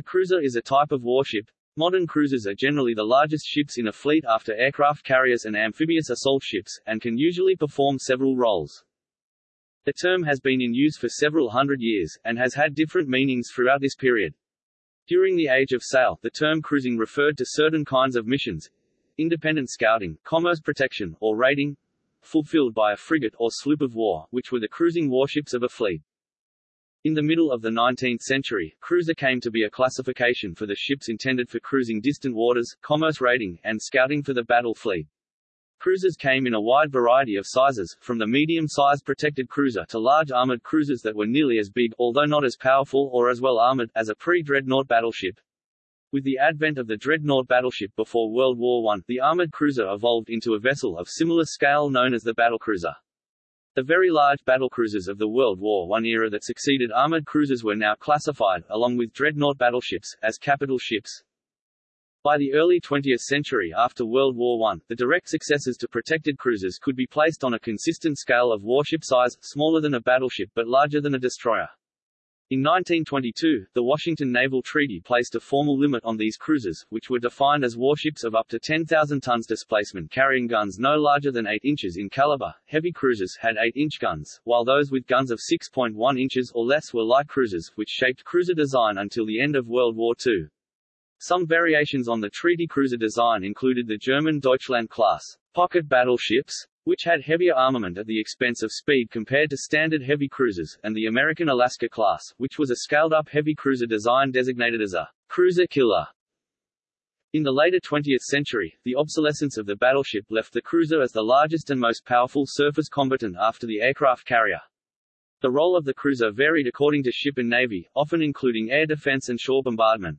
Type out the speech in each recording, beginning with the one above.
A cruiser is a type of warship. Modern cruisers are generally the largest ships in a fleet after aircraft carriers and amphibious assault ships, and can usually perform several roles. The term has been in use for several hundred years, and has had different meanings throughout this period. During the Age of Sail, the term cruising referred to certain kinds of missions, independent scouting, commerce protection, or raiding, fulfilled by a frigate or sloop of war, which were the cruising warships of a fleet. In the middle of the 19th century, cruiser came to be a classification for the ships intended for cruising distant waters, commerce raiding, and scouting for the battle fleet. Cruisers came in a wide variety of sizes, from the medium-sized protected cruiser to large armored cruisers that were nearly as big, although not as powerful or as well armored, as a pre-dreadnought battleship. With the advent of the dreadnought battleship before World War I, the armored cruiser evolved into a vessel of similar scale known as the battlecruiser. The very large battlecruisers of the World War I era that succeeded armored cruisers were now classified, along with dreadnought battleships, as capital ships. By the early 20th century after World War I, the direct successors to protected cruisers could be placed on a consistent scale of warship size, smaller than a battleship but larger than a destroyer. In 1922, the Washington Naval Treaty placed a formal limit on these cruisers, which were defined as warships of up to 10,000 tons displacement carrying guns no larger than 8 inches in caliber. Heavy cruisers had 8-inch guns, while those with guns of 6.1 inches or less were light cruisers, which shaped cruiser design until the end of World War II. Some variations on the treaty cruiser design included the German Deutschland class pocket battleships, which had heavier armament at the expense of speed compared to standard heavy cruisers, and the American Alaska class, which was a scaled-up heavy cruiser design designated as a cruiser killer. In the later 20th century, the obsolescence of the battleship left the cruiser as the largest and most powerful surface combatant after the aircraft carrier. The role of the cruiser varied according to ship and navy, often including air defense and shore bombardment.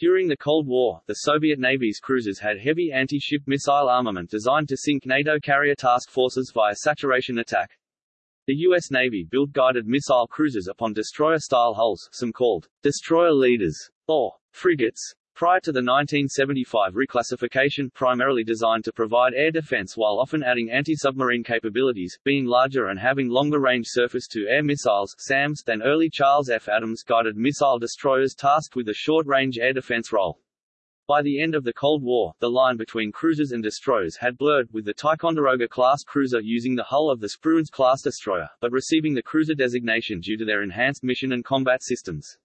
During the Cold War, the Soviet Navy's cruisers had heavy anti-ship missile armament designed to sink NATO carrier task forces via saturation attack. The U.S. Navy built guided missile cruisers upon destroyer-style hulls, some called destroyer leaders, or frigates, Prior to the 1975 reclassification primarily designed to provide air defense while often adding anti-submarine capabilities, being larger and having longer-range surface-to-air missiles SAMs, than early Charles F. Adams guided missile destroyers tasked with a short-range air defense role. By the end of the Cold War, the line between cruisers and destroyers had blurred, with the Ticonderoga-class cruiser using the hull of the Spruance-class destroyer, but receiving the cruiser designation due to their enhanced mission and combat systems.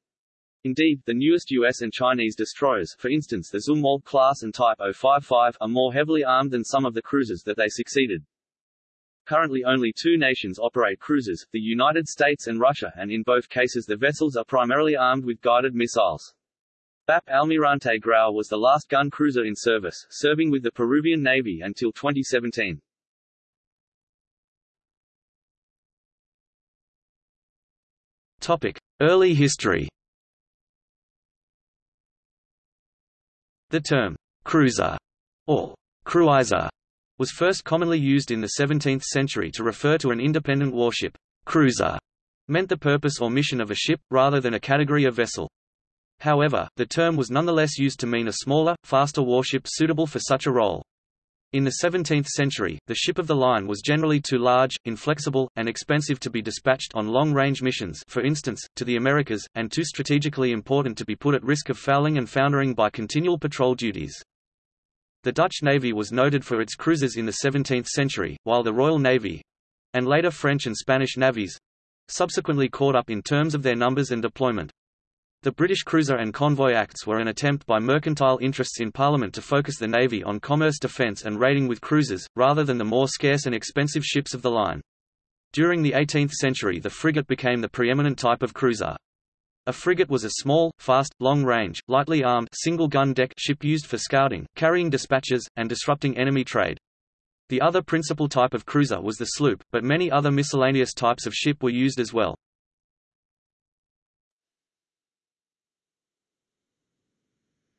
Indeed, the newest US and Chinese destroyers for instance the Zumwalt class and Type 055 are more heavily armed than some of the cruisers that they succeeded. Currently only two nations operate cruisers, the United States and Russia and in both cases the vessels are primarily armed with guided missiles. BAP Almirante Grau was the last gun cruiser in service, serving with the Peruvian Navy until 2017. Topic. Early history The term «cruiser» or «cruiser» was first commonly used in the 17th century to refer to an independent warship. Cruiser meant the purpose or mission of a ship, rather than a category of vessel. However, the term was nonetheless used to mean a smaller, faster warship suitable for such a role. In the 17th century, the ship of the line was generally too large, inflexible, and expensive to be dispatched on long-range missions for instance, to the Americas, and too strategically important to be put at risk of fouling and foundering by continual patrol duties. The Dutch Navy was noted for its cruisers in the 17th century, while the Royal Navy—and later French and Spanish navies—subsequently caught up in terms of their numbers and deployment. The British Cruiser and Convoy Acts were an attempt by mercantile interests in Parliament to focus the Navy on commerce defence and raiding with cruisers, rather than the more scarce and expensive ships of the line. During the 18th century the frigate became the preeminent type of cruiser. A frigate was a small, fast, long-range, lightly armed single-gun deck ship used for scouting, carrying dispatches, and disrupting enemy trade. The other principal type of cruiser was the sloop, but many other miscellaneous types of ship were used as well.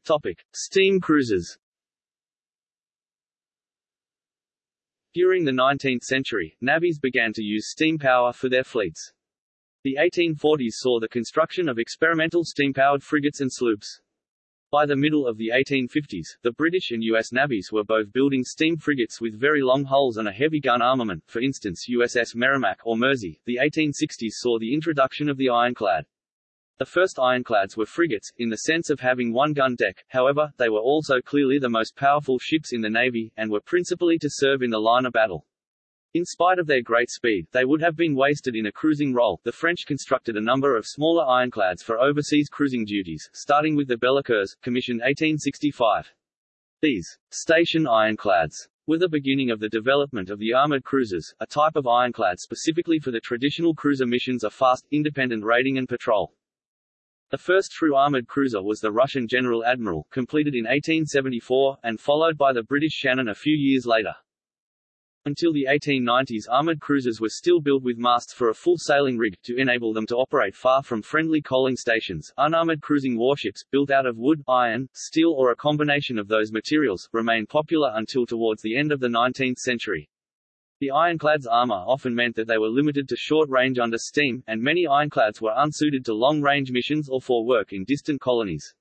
Topic: Steam cruisers. During the 19th century, navies began to use steam power for their fleets. The 1840s saw the construction of experimental steam-powered frigates and sloops. By the middle of the 1850s, the British and U.S. navies were both building steam frigates with very long hulls and a heavy gun armament, for instance USS Merrimac or Mersey. The 1860s saw the introduction of the ironclad. The first ironclads were frigates, in the sense of having one gun deck, however, they were also clearly the most powerful ships in the Navy, and were principally to serve in the line of battle. In spite of their great speed, they would have been wasted in a cruising role. The French constructed a number of smaller ironclads for overseas cruising duties, starting with the Belliqueuse, commissioned 1865. These station ironclads were the beginning of the development of the armored cruisers, a type of ironclad specifically for the traditional cruiser missions of fast, independent raiding and patrol. The first true armored cruiser was the Russian General Admiral, completed in 1874, and followed by the British Shannon a few years later. Until the 1890s armored cruisers were still built with masts for a full sailing rig, to enable them to operate far from friendly coaling stations. Unarmored cruising warships, built out of wood, iron, steel or a combination of those materials, remained popular until towards the end of the 19th century. The ironclad's armor often meant that they were limited to short range under steam, and many ironclads were unsuited to long-range missions or for work in distant colonies.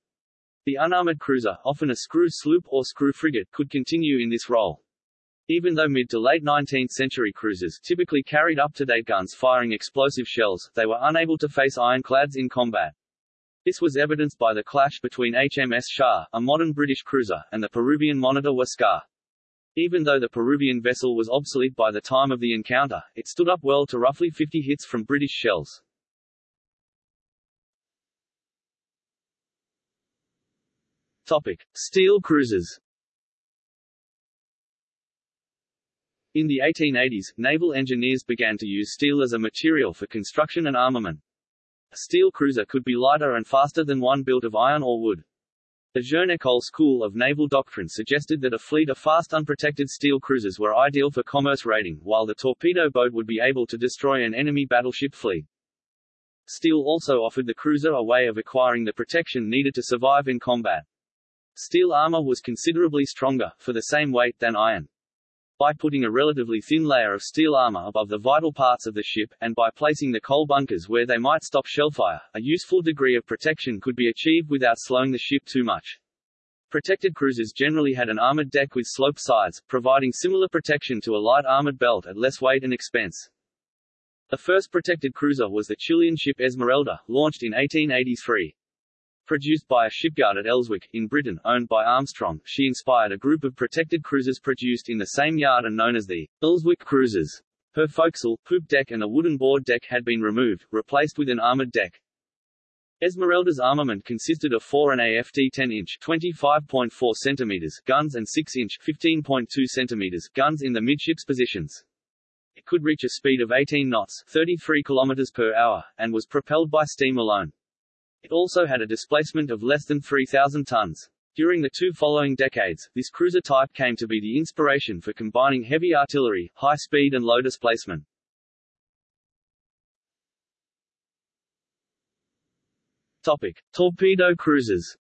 The unarmored cruiser, often a screw sloop or screw frigate, could continue in this role. Even though mid to late 19th century cruisers typically carried up-to-date guns firing explosive shells, they were unable to face ironclads in combat. This was evidenced by the clash between HMS Shah, a modern British cruiser, and the Peruvian monitor Huáscar. Even though the Peruvian vessel was obsolete by the time of the encounter, it stood up well to roughly 50 hits from British shells. Topic. Steel cruisers In the 1880s, naval engineers began to use steel as a material for construction and armament. A steel cruiser could be lighter and faster than one built of iron or wood. The Jeune school of naval doctrine suggested that a fleet of fast unprotected steel cruisers were ideal for commerce raiding, while the torpedo boat would be able to destroy an enemy battleship fleet. Steel also offered the cruiser a way of acquiring the protection needed to survive in combat. Steel armor was considerably stronger, for the same weight, than iron by putting a relatively thin layer of steel armor above the vital parts of the ship, and by placing the coal bunkers where they might stop shellfire, a useful degree of protection could be achieved without slowing the ship too much. Protected cruisers generally had an armored deck with sloped sides, providing similar protection to a light armored belt at less weight and expense. The first protected cruiser was the Chilean ship Esmeralda, launched in 1883. Produced by a shipyard at Elswick, in Britain, owned by Armstrong, she inspired a group of protected cruisers produced in the same yard and known as the Elswick Cruisers. Her forecastle, poop deck and a wooden board deck had been removed, replaced with an armored deck. Esmeralda's armament consisted of fore and AFT 10-inch (25.4 cm) guns and 6-inch (15.2 cm) guns in the midships positions. It could reach a speed of 18 knots 33 km per hour, and was propelled by steam alone. It also had a displacement of less than 3,000 tons. During the two following decades, this cruiser type came to be the inspiration for combining heavy artillery, high speed and low displacement. Topic. Torpedo cruisers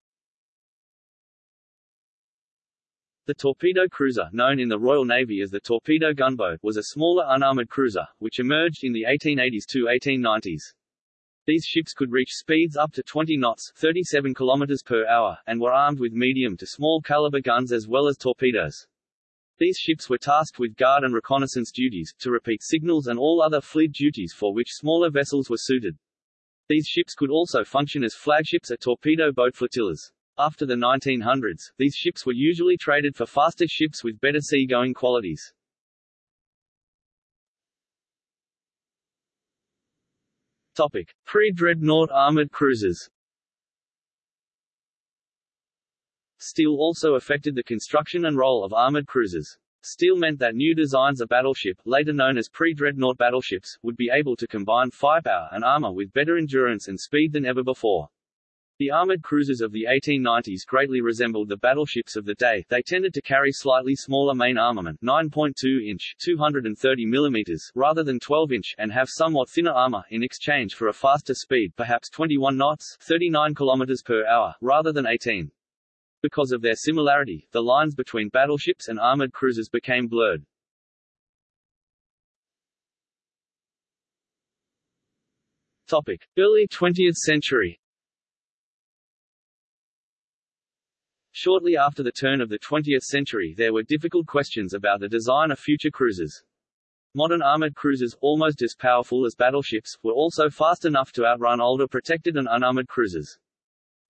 The torpedo cruiser, known in the Royal Navy as the torpedo gunboat, was a smaller unarmored cruiser, which emerged in the 1880s to 1890s. These ships could reach speeds up to 20 knots 37 km per hour, and were armed with medium to small caliber guns as well as torpedoes. These ships were tasked with guard and reconnaissance duties, to repeat signals and all other fleet duties for which smaller vessels were suited. These ships could also function as flagships at torpedo boat flotillas. After the 1900s, these ships were usually traded for faster ships with better sea-going qualities. Topic: Pre-dreadnought armored cruisers. Steel also affected the construction and role of armored cruisers. Steel meant that new designs of battleship, later known as pre-dreadnought battleships, would be able to combine firepower and armor with better endurance and speed than ever before. The armored cruisers of the 1890s greatly resembled the battleships of the day, they tended to carry slightly smaller main armament 9.2-inch 230 mm rather than 12-inch and have somewhat thinner armor, in exchange for a faster speed perhaps 21 knots 39 km per hour, rather than 18. Because of their similarity, the lines between battleships and armored cruisers became blurred. Topic. Early 20th century Shortly after the turn of the 20th century there were difficult questions about the design of future cruisers. Modern armored cruisers, almost as powerful as battleships, were also fast enough to outrun older protected and unarmored cruisers.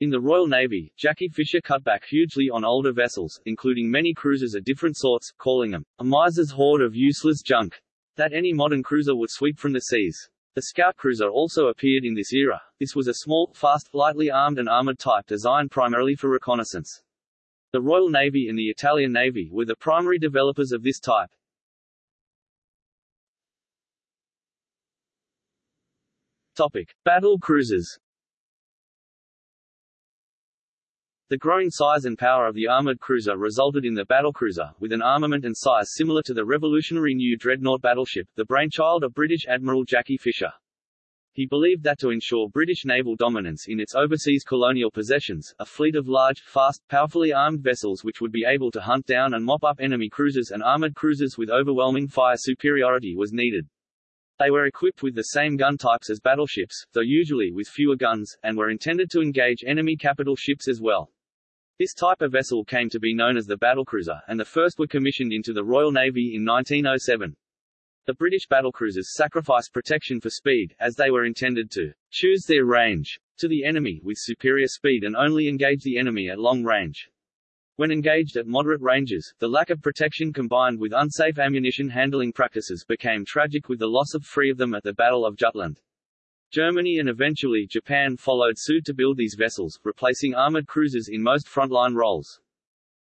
In the Royal Navy, Jackie Fisher cut back hugely on older vessels, including many cruisers of different sorts, calling them a miser's hoard of useless junk that any modern cruiser would sweep from the seas. The scout cruiser also appeared in this era. This was a small, fast, lightly armed and armored type designed primarily for reconnaissance. The Royal Navy and the Italian Navy were the primary developers of this type. Topic: Battle cruisers. The growing size and power of the armored cruiser resulted in the battlecruiser, with an armament and size similar to the revolutionary new dreadnought battleship, the brainchild of British Admiral Jackie Fisher. He believed that to ensure British naval dominance in its overseas colonial possessions, a fleet of large, fast, powerfully armed vessels which would be able to hunt down and mop up enemy cruisers and armored cruisers with overwhelming fire superiority was needed. They were equipped with the same gun types as battleships, though usually with fewer guns, and were intended to engage enemy capital ships as well. This type of vessel came to be known as the battlecruiser, and the first were commissioned into the Royal Navy in 1907. The British battlecruisers sacrificed protection for speed, as they were intended to choose their range to the enemy with superior speed and only engage the enemy at long range. When engaged at moderate ranges, the lack of protection combined with unsafe ammunition handling practices became tragic with the loss of three of them at the Battle of Jutland. Germany and eventually Japan followed suit to build these vessels, replacing armored cruisers in most frontline roles.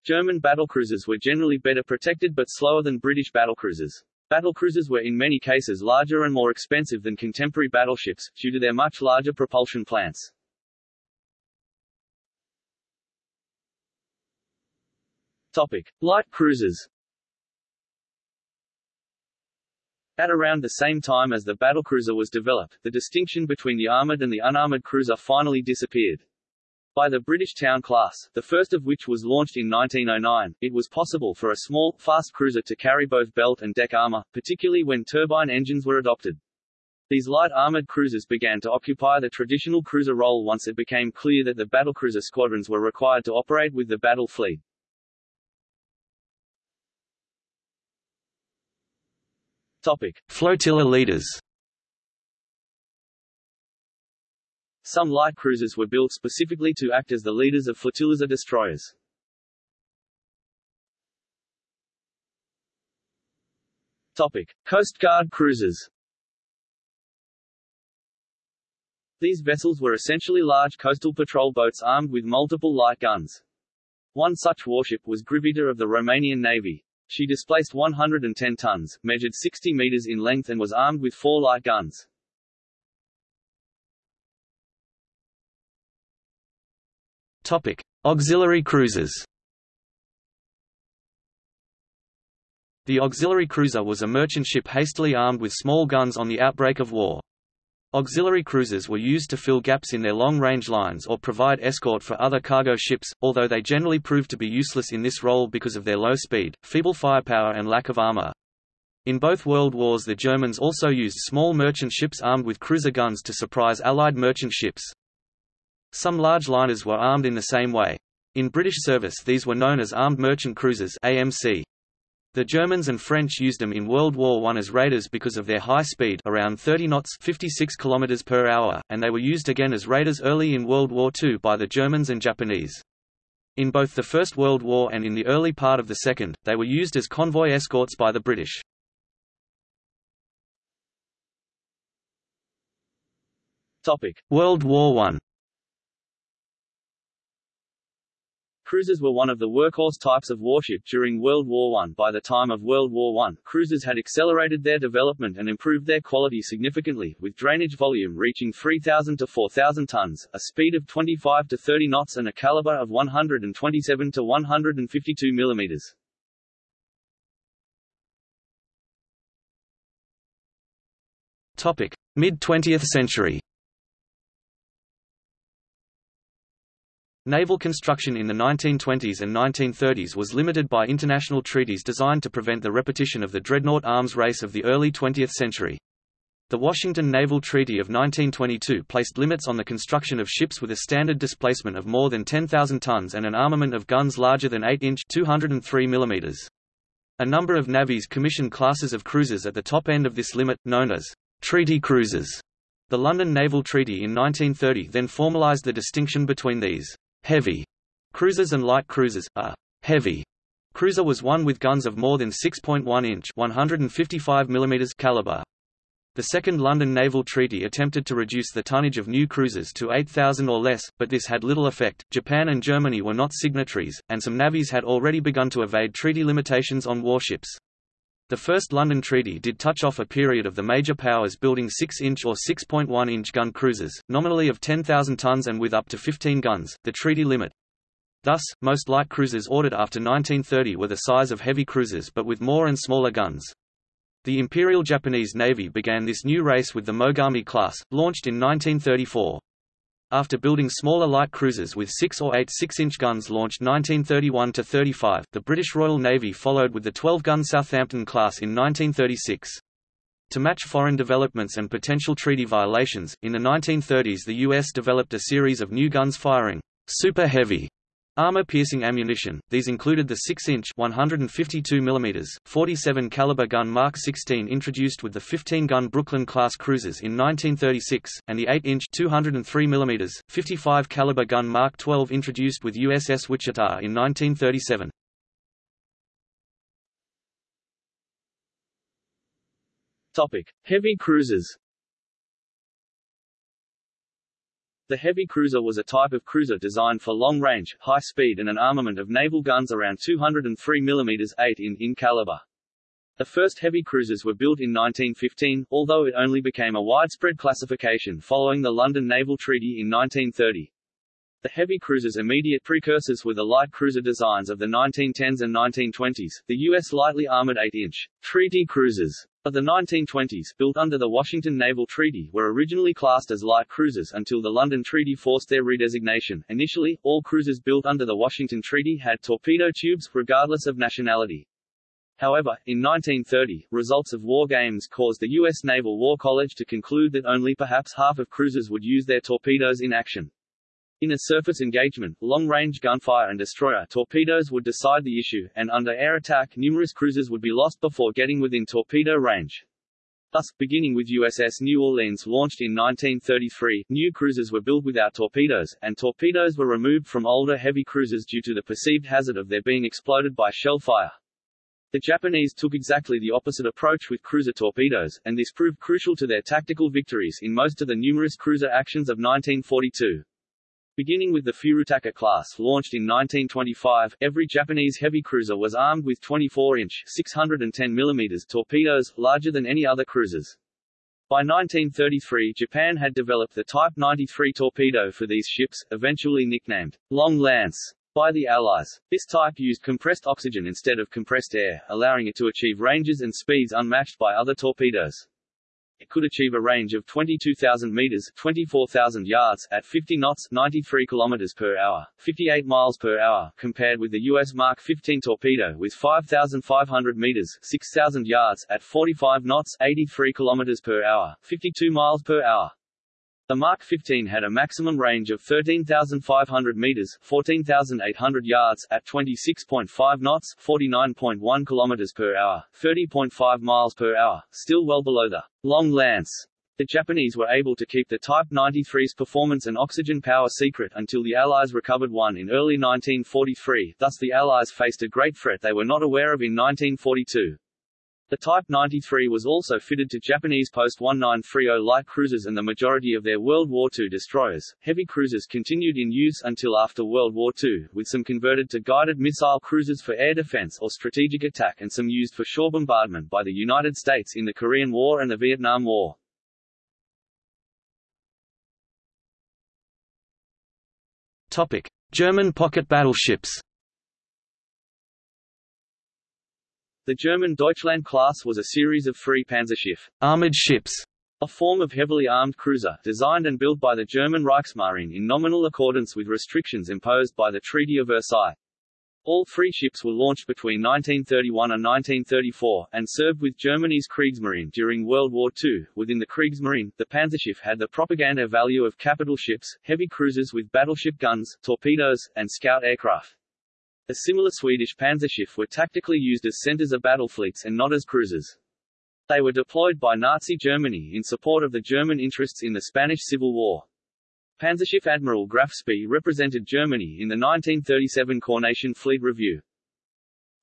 German battlecruisers were generally better protected but slower than British battlecruisers. Battlecruisers were in many cases larger and more expensive than contemporary battleships, due to their much larger propulsion plants. Topic. Light cruisers At around the same time as the battlecruiser was developed, the distinction between the armored and the unarmored cruiser finally disappeared. By the British Town class, the first of which was launched in 1909, it was possible for a small, fast cruiser to carry both belt and deck armor, particularly when turbine engines were adopted. These light armored cruisers began to occupy the traditional cruiser role once it became clear that the battlecruiser squadrons were required to operate with the battle fleet. Topic. Flotilla leaders Some light cruisers were built specifically to act as the leaders of flotillas or destroyers. Topic. Coast Guard cruisers These vessels were essentially large coastal patrol boats armed with multiple light guns. One such warship was Grivita of the Romanian Navy. She displaced 110 tons, measured 60 meters in length and was armed with four light guns. Topic: Auxiliary cruisers. The auxiliary cruiser was a merchant ship hastily armed with small guns on the outbreak of war. Auxiliary cruisers were used to fill gaps in their long-range lines or provide escort for other cargo ships, although they generally proved to be useless in this role because of their low speed, feeble firepower and lack of armor. In both World Wars the Germans also used small merchant ships armed with cruiser guns to surprise Allied merchant ships. Some large liners were armed in the same way. In British service these were known as armed merchant cruisers AMC. The Germans and French used them in World War I as raiders because of their high speed around 30 knots 56 km per hour, and they were used again as raiders early in World War II by the Germans and Japanese. In both the First World War and in the early part of the Second, they were used as convoy escorts by the British. World War I Cruisers were one of the workhorse types of warship during World War I. By the time of World War I, cruisers had accelerated their development and improved their quality significantly, with drainage volume reaching 3,000 to 4,000 tons, a speed of 25 to 30 knots and a caliber of 127 to 152 millimeters. Topic: Mid-20th century. Naval construction in the 1920s and 1930s was limited by international treaties designed to prevent the repetition of the dreadnought arms race of the early 20th century. The Washington Naval Treaty of 1922 placed limits on the construction of ships with a standard displacement of more than 10,000 tons and an armament of guns larger than 8-inch 203 mm. A number of navies commissioned classes of cruisers at the top end of this limit, known as treaty cruisers. The London Naval Treaty in 1930 then formalised the distinction between these heavy cruisers and light cruisers. A heavy cruiser was one with guns of more than 6.1 inch 155 mm caliber. The Second London Naval Treaty attempted to reduce the tonnage of new cruisers to 8,000 or less, but this had little effect. Japan and Germany were not signatories, and some navies had already begun to evade treaty limitations on warships. The First London Treaty did touch off a period of the major powers building 6-inch or 6.1-inch gun cruisers, nominally of 10,000 tons and with up to 15 guns, the treaty limit. Thus, most light cruisers ordered after 1930 were the size of heavy cruisers but with more and smaller guns. The Imperial Japanese Navy began this new race with the Mogami class, launched in 1934. After building smaller light cruisers with 6 or 8 6-inch guns launched 1931–35, the British Royal Navy followed with the 12-gun Southampton class in 1936. To match foreign developments and potential treaty violations, in the 1930s the U.S. developed a series of new guns firing super heavy Armor-piercing ammunition, these included the 6-inch 152 mm, 47 caliber gun Mark 16 introduced with the 15-gun Brooklyn-class cruisers in 1936, and the 8-inch 203 mm, 55 caliber gun Mark 12 introduced with USS Wichita in 1937. Topic: Heavy cruisers. The heavy cruiser was a type of cruiser designed for long range, high speed and an armament of naval guns around 203 mm 8 in, in caliber. The first heavy cruisers were built in 1915, although it only became a widespread classification following the London Naval Treaty in 1930. The heavy cruisers' immediate precursors were the light cruiser designs of the 1910s and 1920s, the U.S. lightly armored 8-inch treaty cruisers of the 1920s, built under the Washington Naval Treaty, were originally classed as light cruisers until the London Treaty forced their redesignation. Initially, all cruisers built under the Washington Treaty had torpedo tubes, regardless of nationality. However, in 1930, results of war games caused the U.S. Naval War College to conclude that only perhaps half of cruisers would use their torpedoes in action. In a surface engagement, long-range gunfire and destroyer torpedoes would decide the issue, and under air attack numerous cruisers would be lost before getting within torpedo range. Thus, beginning with USS New Orleans launched in 1933, new cruisers were built without torpedoes, and torpedoes were removed from older heavy cruisers due to the perceived hazard of their being exploded by shell fire. The Japanese took exactly the opposite approach with cruiser torpedoes, and this proved crucial to their tactical victories in most of the numerous cruiser actions of 1942. Beginning with the Furutaka class launched in 1925, every Japanese heavy cruiser was armed with 24-inch 610 mm torpedoes, larger than any other cruisers. By 1933 Japan had developed the Type 93 torpedo for these ships, eventually nicknamed Long Lance by the Allies. This type used compressed oxygen instead of compressed air, allowing it to achieve ranges and speeds unmatched by other torpedoes. It could achieve a range of 22,000 meters (24,000 yards) at 50 knots (93 kilometers per hour), 58 miles per hour, compared with the U.S. Mark 15 torpedo with 5,500 meters (6,000 yards) at 45 knots (83 kilometers per hour), 52 miles per hour. The Mark 15 had a maximum range of 13,500 meters (14,800 yards) at 26.5 knots (49.1 kilometers per hour), 30.5 miles per hour, still well below the Long Lance. The Japanese were able to keep the Type 93's performance and oxygen power secret until the Allies recovered one in early 1943, thus the Allies faced a great threat they were not aware of in 1942. The Type 93 was also fitted to Japanese post-1930 light cruisers and the majority of their World War II destroyers. Heavy cruisers continued in use until after World War II, with some converted to guided missile cruisers for air defense or strategic attack and some used for shore bombardment by the United States in the Korean War and the Vietnam War. Topic: German pocket battleships. The German Deutschland class was a series of three Panzerschiff armored ships, a form of heavily armed cruiser, designed and built by the German Reichsmarine in nominal accordance with restrictions imposed by the Treaty of Versailles. All three ships were launched between 1931 and 1934, and served with Germany's Kriegsmarine during World War II. Within the Kriegsmarine, the Panzerschiff had the propaganda value of capital ships, heavy cruisers with battleship guns, torpedoes, and scout aircraft. A similar Swedish Panzerschiff were tactically used as centers of battle fleets and not as cruisers. They were deployed by Nazi Germany in support of the German interests in the Spanish Civil War. Panzerschiff Admiral Graf Spee represented Germany in the 1937 Coronation Fleet Review.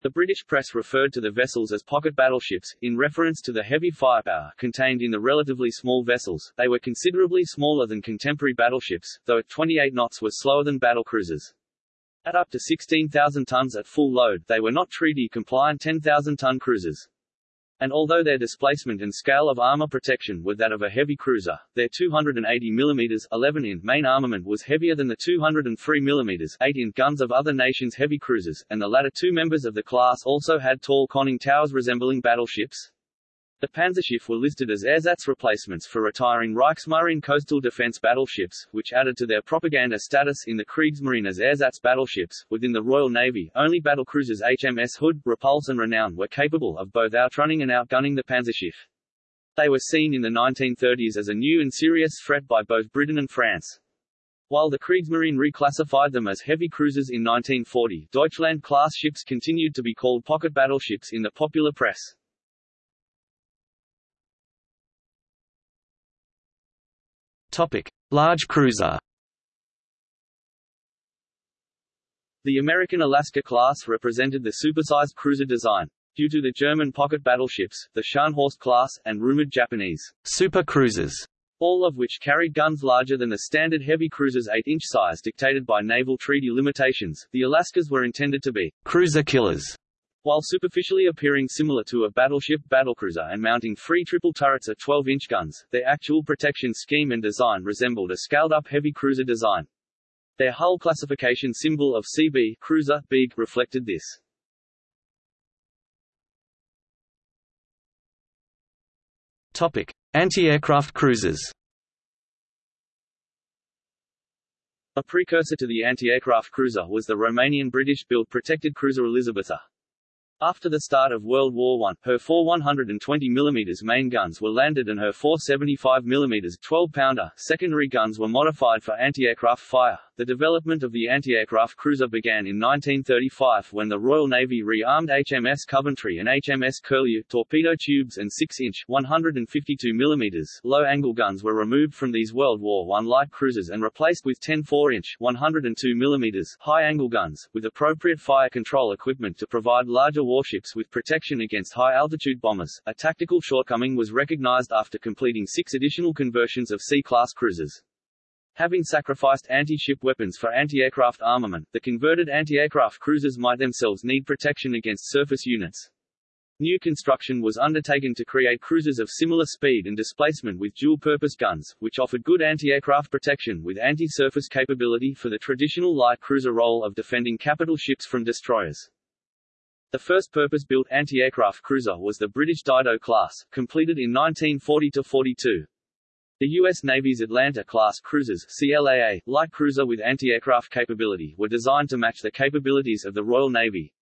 The British press referred to the vessels as pocket battleships, in reference to the heavy firepower contained in the relatively small vessels. They were considerably smaller than contemporary battleships, though at 28 knots were slower than battlecruisers. At up to 16,000 tons at full load, they were not treaty-compliant 10,000-ton cruisers and although their displacement and scale of armor protection were that of a heavy cruiser, their 280 mm 11 in main armament was heavier than the 203 mm 8 in guns of other nations' heavy cruisers, and the latter two members of the class also had tall conning towers resembling battleships. The Panzerschiff were listed as ersatz replacements for retiring Reichsmarine coastal defense battleships, which added to their propaganda status in the Kriegsmarine as ersatz battleships. Within the Royal Navy, only battlecruisers HMS Hood, Repulse and Renown were capable of both outrunning and outgunning the Panzerschiff. They were seen in the 1930s as a new and serious threat by both Britain and France. While the Kriegsmarine reclassified them as heavy cruisers in 1940, Deutschland-class ships continued to be called pocket battleships in the popular press. Topic: Large cruiser. The American Alaska class represented the supersized cruiser design. Due to the German pocket battleships, the Scharnhorst class, and rumored Japanese super cruisers, all of which carried guns larger than the standard heavy cruiser's 8-inch size dictated by naval treaty limitations, the Alaskas were intended to be cruiser killers. While superficially appearing similar to a battleship battlecruiser and mounting three triple turrets at 12-inch guns, their actual protection scheme and design resembled a scaled-up heavy cruiser design. Their hull classification symbol of CB cruiser, big, reflected this. Topic: Anti-aircraft cruisers. A precursor to the anti-aircraft cruiser was the Romanian British-built protected cruiser Elisabeta. After the start of World War I, her four 120 mm main guns were landed and her four 75 mm 12-pounder secondary guns were modified for anti-aircraft fire. The development of the anti-aircraft cruiser began in 1935 when the Royal Navy re-armed HMS Coventry and HMS Curlew. Torpedo tubes and 6-inch 152 mm low-angle guns were removed from these World War I light cruisers and replaced with 10 4-inch 102 mm high-angle guns, with appropriate fire control equipment to provide larger warships with protection against high-altitude bombers. A tactical shortcoming was recognized after completing six additional conversions of C-class cruisers. Having sacrificed anti-ship weapons for anti-aircraft armament, the converted anti-aircraft cruisers might themselves need protection against surface units. New construction was undertaken to create cruisers of similar speed and displacement with dual-purpose guns, which offered good anti-aircraft protection with anti-surface capability for the traditional light cruiser role of defending capital ships from destroyers. The first purpose-built anti-aircraft cruiser was the British Dido class, completed in 1940-42. The U.S. Navy's Atlanta-class cruisers CLAA, light cruiser with anti-aircraft capability were designed to match the capabilities of the Royal Navy,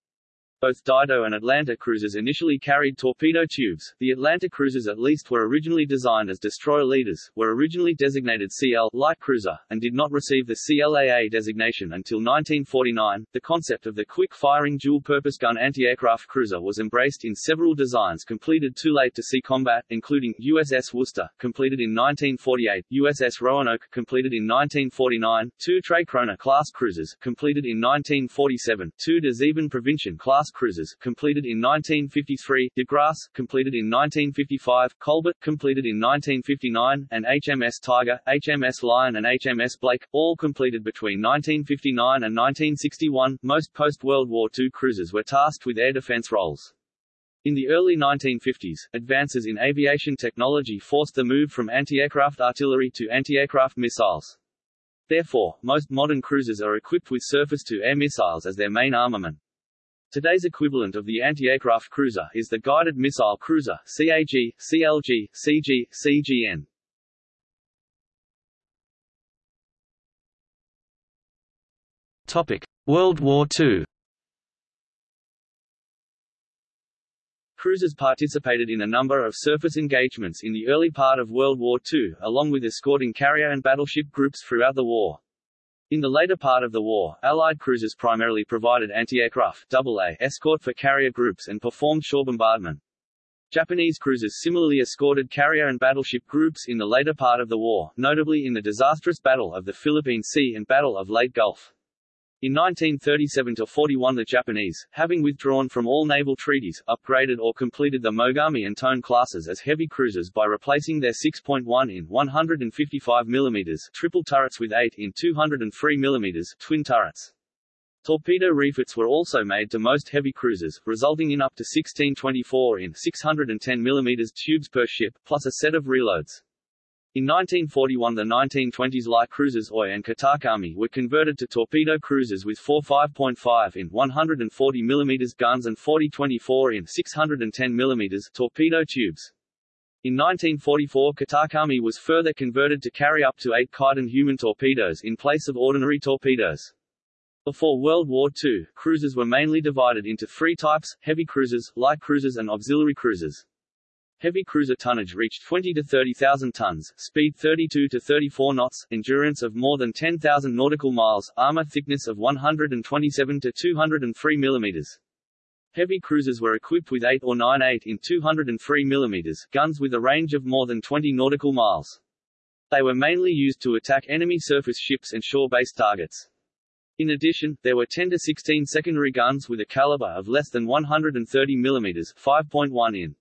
both Dido and Atlanta cruisers initially carried torpedo tubes. The Atlanta cruisers at least were originally designed as destroyer leaders, were originally designated CL light cruiser, and did not receive the CLAA designation until 1949. The concept of the quick-firing dual-purpose gun anti-aircraft cruiser was embraced in several designs completed too late to see combat, including USS Worcester, completed in 1948, USS Roanoke, completed in 1949, two Tre Kronor class cruisers, completed in 1947, two De Zeven class cruisers, completed in 1953, De Grasse, completed in 1955, Colbert, completed in 1959, and HMS Tiger, HMS Lion and HMS Blake, all completed between 1959 and 1961. Most post-World War II cruisers were tasked with air defense roles. In the early 1950s, advances in aviation technology forced the move from anti-aircraft artillery to anti-aircraft missiles. Therefore, most modern cruisers are equipped with surface-to-air missiles as their main armament. Today's equivalent of the anti-aircraft cruiser is the Guided Missile Cruiser CAG, CLG, CG, CGN. Topic: World War II. Cruisers participated in a number of surface engagements in the early part of World War II, along with escorting carrier and battleship groups throughout the war. In the later part of the war, Allied cruisers primarily provided anti-aircraft AA escort for carrier groups and performed shore bombardment. Japanese cruisers similarly escorted carrier and battleship groups in the later part of the war, notably in the disastrous Battle of the Philippine Sea and Battle of Leyte Gulf. In 1937–41 the Japanese, having withdrawn from all naval treaties, upgraded or completed the Mogami and Tone classes as heavy cruisers by replacing their 6.1 in 155 mm triple turrets with 8 in 203 mm twin turrets. Torpedo refits were also made to most heavy cruisers, resulting in up to 16 24 in 610 mm tubes per ship, plus a set of reloads. In 1941 the 1920s light cruisers Oi and Kitakami were converted to torpedo cruisers with 4 5.5 in 140 mm guns and 40 24 in 610 mm torpedo tubes. In 1944 Kitakami was further converted to carry up to 8 Kaiten human torpedoes in place of ordinary torpedoes. Before World War II, cruisers were mainly divided into three types, heavy cruisers, light cruisers and auxiliary cruisers. Heavy cruiser tonnage reached 20 to 30,000 tons, speed 32 to 34 knots, endurance of more than 10,000 nautical miles, armor thickness of 127 to 203 millimeters. Heavy cruisers were equipped with 8 or 9 8 in 203 millimeters guns with a range of more than 20 nautical miles. They were mainly used to attack enemy surface ships and shore-based targets. In addition, there were 10 to 16 secondary guns with a caliber of less than 130 mm 5.1 in.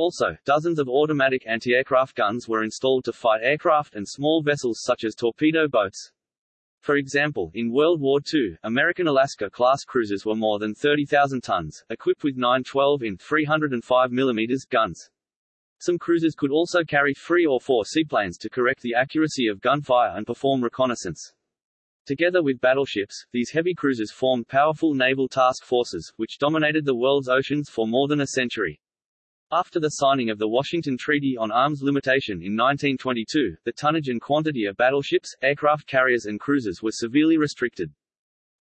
Also, dozens of automatic anti-aircraft guns were installed to fight aircraft and small vessels such as torpedo boats. For example, in World War II, American Alaska-class cruisers were more than 30,000 tons, equipped with 912 in 305 mm guns. Some cruisers could also carry three or four seaplanes to correct the accuracy of gunfire and perform reconnaissance. Together with battleships, these heavy cruisers formed powerful naval task forces, which dominated the world's oceans for more than a century. After the signing of the Washington Treaty on Arms Limitation in 1922, the tonnage and quantity of battleships, aircraft carriers and cruisers were severely restricted.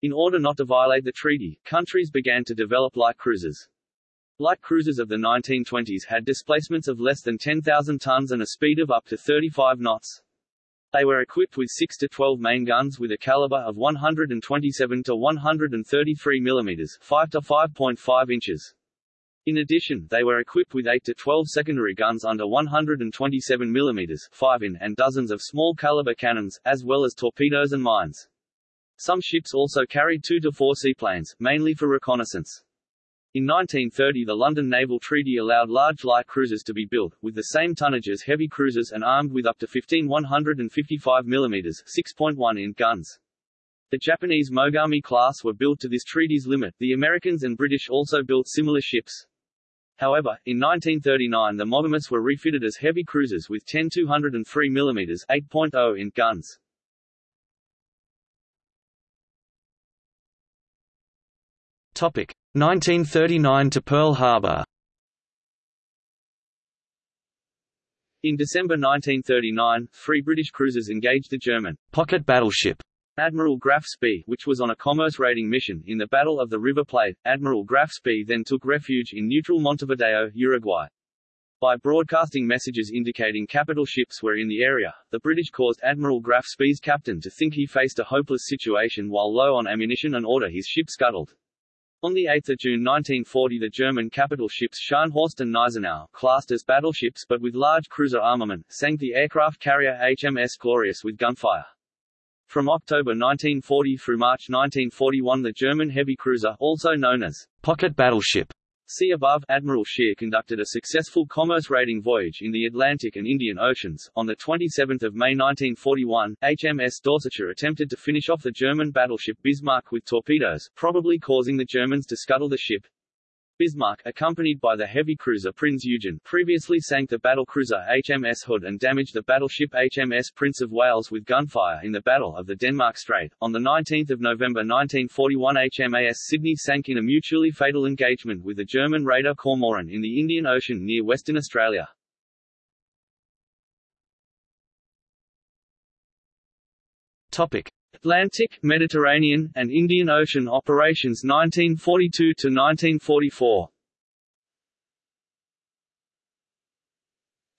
In order not to violate the treaty, countries began to develop light cruisers. Light cruisers of the 1920s had displacements of less than 10,000 tons and a speed of up to 35 knots. They were equipped with 6 to 12 main guns with a caliber of 127 to 133 mm 5 to 5.5 inches. In addition, they were equipped with 8 to 12 secondary guns under 127 mm 5 in and dozens of small caliber cannons, as well as torpedoes and mines. Some ships also carried 2 to 4 seaplanes, mainly for reconnaissance. In 1930 the London Naval Treaty allowed large light cruisers to be built, with the same tonnage as heavy cruisers and armed with up to 15 155 mm 6.1 in guns. The Japanese Mogami class were built to this treaty's limit, the Americans and British also built similar ships. However, in 1939 the Mogamis were refitted as heavy cruisers with 10 203 mm 8.0 in guns. Topic 1939 to Pearl Harbor. In December 1939, three British cruisers engaged the German pocket battleship Admiral Graf Spee, which was on a commerce raiding mission in the Battle of the River Plate. Admiral Graf Spee then took refuge in neutral Montevideo, Uruguay. By broadcasting messages indicating capital ships were in the area, the British caused Admiral Graf Spee's captain to think he faced a hopeless situation while low on ammunition and order his ship scuttled. On 8 June 1940 the German capital ships Scharnhorst and Gneisenau, classed as battleships but with large cruiser armament, sank the aircraft carrier HMS Glorious with gunfire. From October 1940 through March 1941 the German heavy cruiser, also known as pocket battleship, See above, Admiral Scheer conducted a successful commerce raiding voyage in the Atlantic and Indian Oceans. On 27 May 1941, HMS Dorsetshire attempted to finish off the German battleship Bismarck with torpedoes, probably causing the Germans to scuttle the ship. Bismarck, accompanied by the heavy cruiser Prinz Eugen, previously sank the battlecruiser HMS Hood and damaged the battleship HMS Prince of Wales with gunfire in the Battle of the Denmark Strait. On 19 November 1941 HMAS Sydney sank in a mutually fatal engagement with the German raider Cormoran in the Indian Ocean near Western Australia. Topic. Atlantic, Mediterranean, and Indian Ocean operations 1942 to 1944.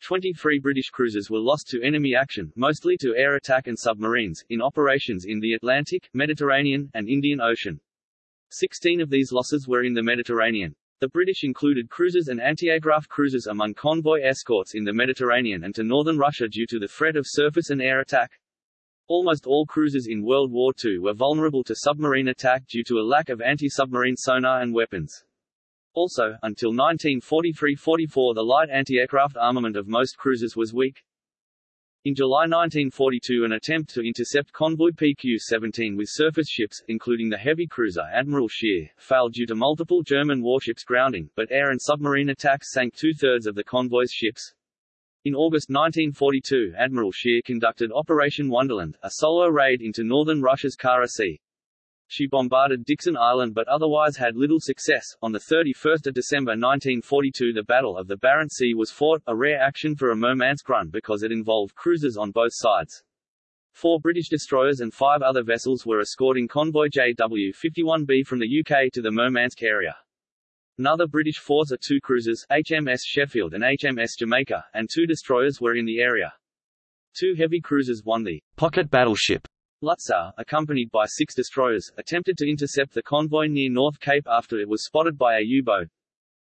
23 British cruisers were lost to enemy action, mostly to air attack and submarines, in operations in the Atlantic, Mediterranean, and Indian Ocean. 16 of these losses were in the Mediterranean. The British included cruisers and anti-aircraft cruisers among convoy escorts in the Mediterranean and to northern Russia due to the threat of surface and air attack. Almost all cruisers in World War II were vulnerable to submarine attack due to a lack of anti-submarine sonar and weapons. Also, until 1943–44 the light anti-aircraft armament of most cruisers was weak. In July 1942 an attempt to intercept convoy PQ-17 with surface ships, including the heavy cruiser Admiral Scheer, failed due to multiple German warships grounding, but air and submarine attacks sank two-thirds of the convoy's ships. In August 1942 Admiral Scheer conducted Operation Wonderland, a solo raid into northern Russia's Kara Sea. She bombarded Dikson Island but otherwise had little success. On 31 December 1942 the Battle of the Barents Sea was fought, a rare action for a Murmansk run because it involved cruisers on both sides. Four British destroyers and five other vessels were escorting convoy JW-51B from the UK to the Murmansk area. Another British force are two cruisers, HMS Sheffield and HMS Jamaica, and two destroyers were in the area. Two heavy cruisers won the pocket battleship Lutzow, accompanied by six destroyers, attempted to intercept the convoy near North Cape after it was spotted by a U-boat.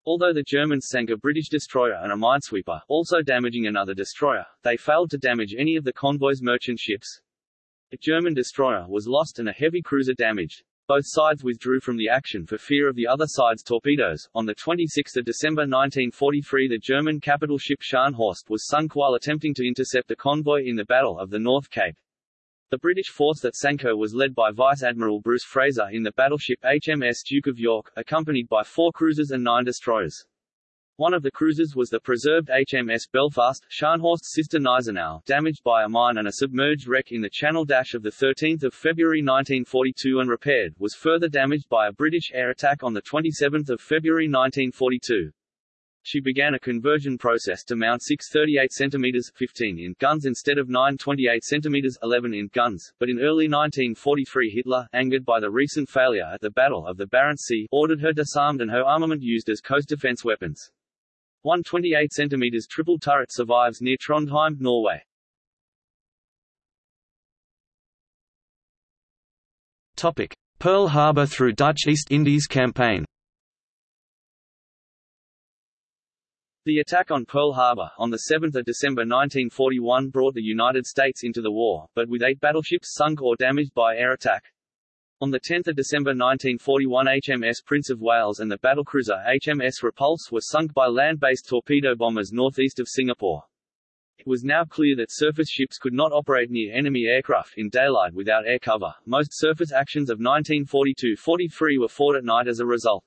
Although the Germans sank a British destroyer and a minesweeper, also damaging another destroyer, they failed to damage any of the convoy's merchant ships. A German destroyer was lost and a heavy cruiser damaged. Both sides withdrew from the action for fear of the other side's torpedoes. On 26 December 1943 the German capital ship Scharnhorst was sunk while attempting to intercept a convoy in the Battle of the North Cape. The British force that sank her was led by Vice Admiral Bruce Fraser in the battleship HMS Duke of York, accompanied by four cruisers and nine destroyers. One of the cruisers was the preserved HMS Belfast, Scharnhorst's sister Gneisenau, damaged by a mine and a submerged wreck in the Channel Dash of 13 February 1942 and repaired, was further damaged by a British air attack on 27 February 1942. She began a conversion process to mount 6 38 cm 15 in guns instead of 9 28 cm 11 in guns, but in early 1943 Hitler, angered by the recent failure at the Battle of the Barents Sea, ordered her disarmed and her armament used as coast defense weapons. One 28 cm triple turret survives near Trondheim, Norway. Topic: Pearl Harbor through Dutch East Indies Campaign The attack on Pearl Harbor, on 7 December 1941 brought the United States into the war, but with eight battleships sunk or damaged by air attack. On 10 December 1941 HMS Prince of Wales and the battlecruiser HMS Repulse were sunk by land-based torpedo bombers northeast of Singapore. It was now clear that surface ships could not operate near enemy aircraft in daylight without air cover. Most surface actions of 1942-43 were fought at night as a result.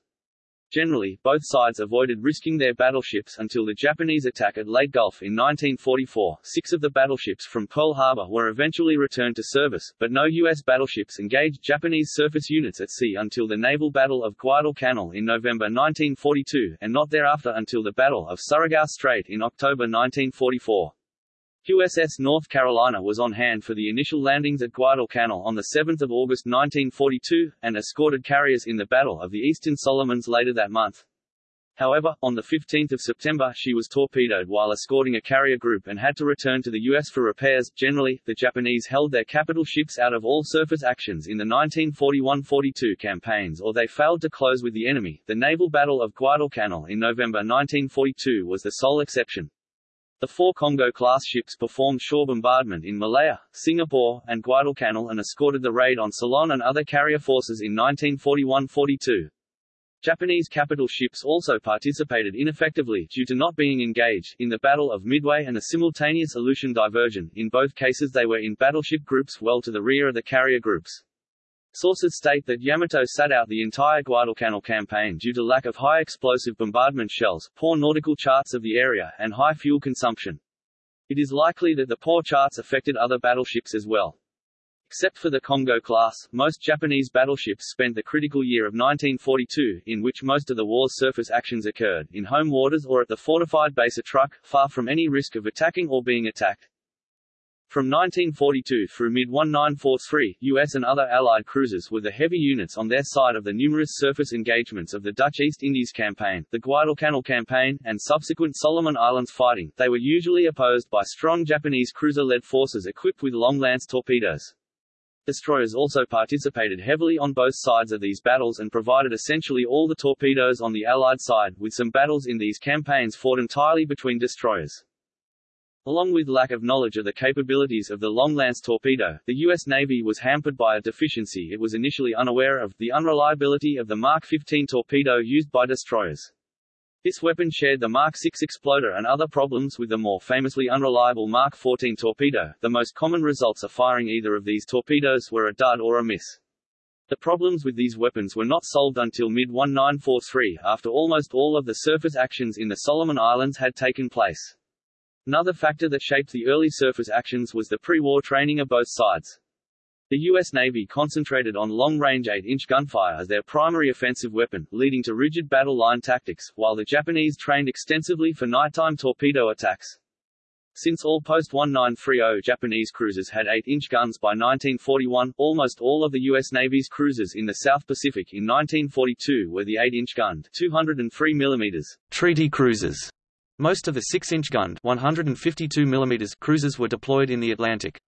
Generally, both sides avoided risking their battleships until the Japanese attack at Leyte Gulf in 1944. Six of the battleships from Pearl Harbor were eventually returned to service, but no U.S. battleships engaged Japanese surface units at sea until the naval battle of Guadalcanal in November 1942, and not thereafter until the Battle of Surigao Strait in October 1944. USS North Carolina was on hand for the initial landings at Guadalcanal on 7 August 1942, and escorted carriers in the Battle of the Eastern Solomons later that month. However, on 15 September she was torpedoed while escorting a carrier group and had to return to the U.S. for repairs. Generally, the Japanese held their capital ships out of all surface actions in the 1941–42 campaigns or they failed to close with the enemy. The naval battle of Guadalcanal in November 1942 was the sole exception. The four Kongo-class ships performed shore bombardment in Malaya, Singapore, and Guadalcanal and escorted the raid on Ceylon and other carrier forces in 1941–42. Japanese capital ships also participated ineffectively due to not being engaged in the Battle of Midway and a simultaneous Aleutian diversion. In both cases they were in battleship groups well to the rear of the carrier groups. Sources state that Yamato sat out the entire Guadalcanal campaign due to lack of high explosive bombardment shells, poor nautical charts of the area, and high fuel consumption. It is likely that the poor charts affected other battleships as well. Except for the Kongo class, most Japanese battleships spent the critical year of 1942, in which most of the war's surface actions occurred, in home waters or at the fortified base of Truk, far from any risk of attacking or being attacked. From 1942 through mid-1943, US and other Allied cruisers were the heavy units on their side of the numerous surface engagements of the Dutch East Indies Campaign, the Guadalcanal Campaign, and subsequent Solomon Islands fighting. They were usually opposed by strong Japanese cruiser-led forces equipped with long lance torpedoes. Destroyers also participated heavily on both sides of these battles and provided essentially all the torpedoes on the Allied side, with some battles in these campaigns fought entirely between destroyers. Along with lack of knowledge of the capabilities of the long-lance torpedo, the U.S. Navy was hampered by a deficiency it was initially unaware of, the unreliability of the Mark 15 torpedo used by destroyers. This weapon shared the Mark 6 exploder and other problems with the more famously unreliable Mark 14 torpedo. The most common results of firing either of these torpedoes were a dud or a miss. The problems with these weapons were not solved until mid-1943, after almost all of the surface actions in the Solomon Islands had taken place. Another factor that shaped the early surface actions was the pre-war training of both sides. The U.S. Navy concentrated on long-range 8-inch gunfire as their primary offensive weapon, leading to rigid battle line tactics, while the Japanese trained extensively for nighttime torpedo attacks. Since all post-1930 Japanese cruisers had 8-inch guns by 1941, almost all of the U.S. Navy's cruisers in the South Pacific in 1942 were the 8-inch gunned 203 mm treaty cruisers. Most of the 6-inch gunned 152 mm cruisers were deployed in the Atlantic.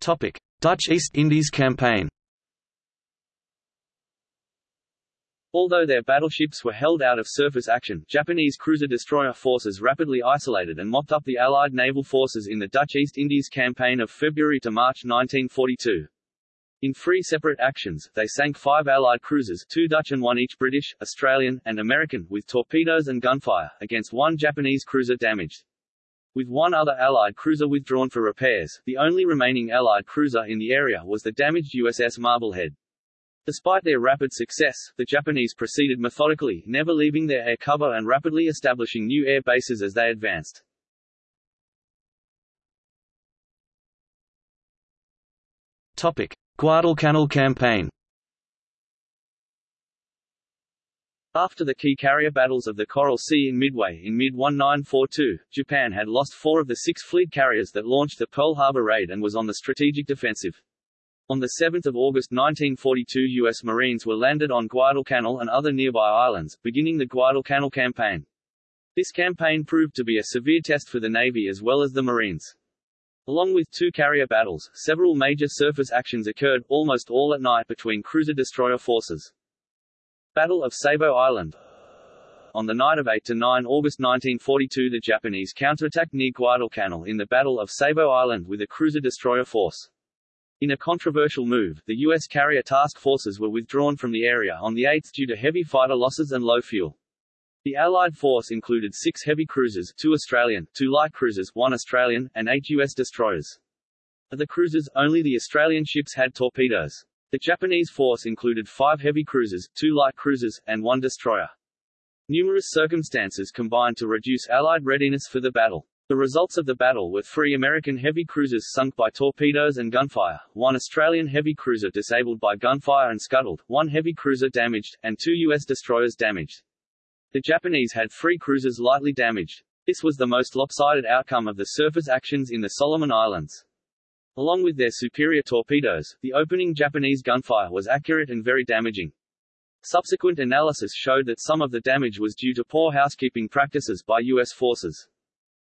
Topic: Dutch East Indies Campaign. Although their battleships were held out of surface action, Japanese cruiser-destroyer forces rapidly isolated and mopped up the Allied naval forces in the Dutch East Indies Campaign of February to March 1942. In three separate actions, they sank five Allied cruisers two Dutch and one each British, Australian, and American with torpedoes and gunfire, against one Japanese cruiser damaged. With one other Allied cruiser withdrawn for repairs, the only remaining Allied cruiser in the area was the damaged USS Marblehead. Despite their rapid success, the Japanese proceeded methodically, never leaving their air cover and rapidly establishing new air bases as they advanced. Topic: Guadalcanal Campaign After the key carrier battles of the Coral Sea in Midway in mid-1942, Japan had lost four of the six fleet carriers that launched the Pearl Harbor raid and was on the strategic defensive. On 7 August 1942 U.S. Marines were landed on Guadalcanal and other nearby islands, beginning the Guadalcanal Campaign. This campaign proved to be a severe test for the Navy as well as the Marines. Along with two carrier battles, several major surface actions occurred, almost all at night between cruiser-destroyer forces. Battle of Savo Island On the night of 8–9 August 1942 the Japanese counterattacked near Guadalcanal in the Battle of Savo Island with a cruiser-destroyer force. In a controversial move, the U.S. carrier task forces were withdrawn from the area on the 8th due to heavy fighter losses and low fuel. The Allied force included six heavy cruisers, two Australian, two light cruisers, one Australian, and eight U.S. destroyers. Of the cruisers, only the Australian ships had torpedoes. The Japanese force included five heavy cruisers, two light cruisers, and one destroyer. Numerous circumstances combined to reduce Allied readiness for the battle. The results of the battle were three American heavy cruisers sunk by torpedoes and gunfire, one Australian heavy cruiser disabled by gunfire and scuttled, one heavy cruiser damaged, and two U.S. destroyers damaged. The Japanese had three cruisers lightly damaged. This was the most lopsided outcome of the surface actions in the Solomon Islands. Along with their superior torpedoes, the opening Japanese gunfire was accurate and very damaging. Subsequent analysis showed that some of the damage was due to poor housekeeping practices by U.S. forces.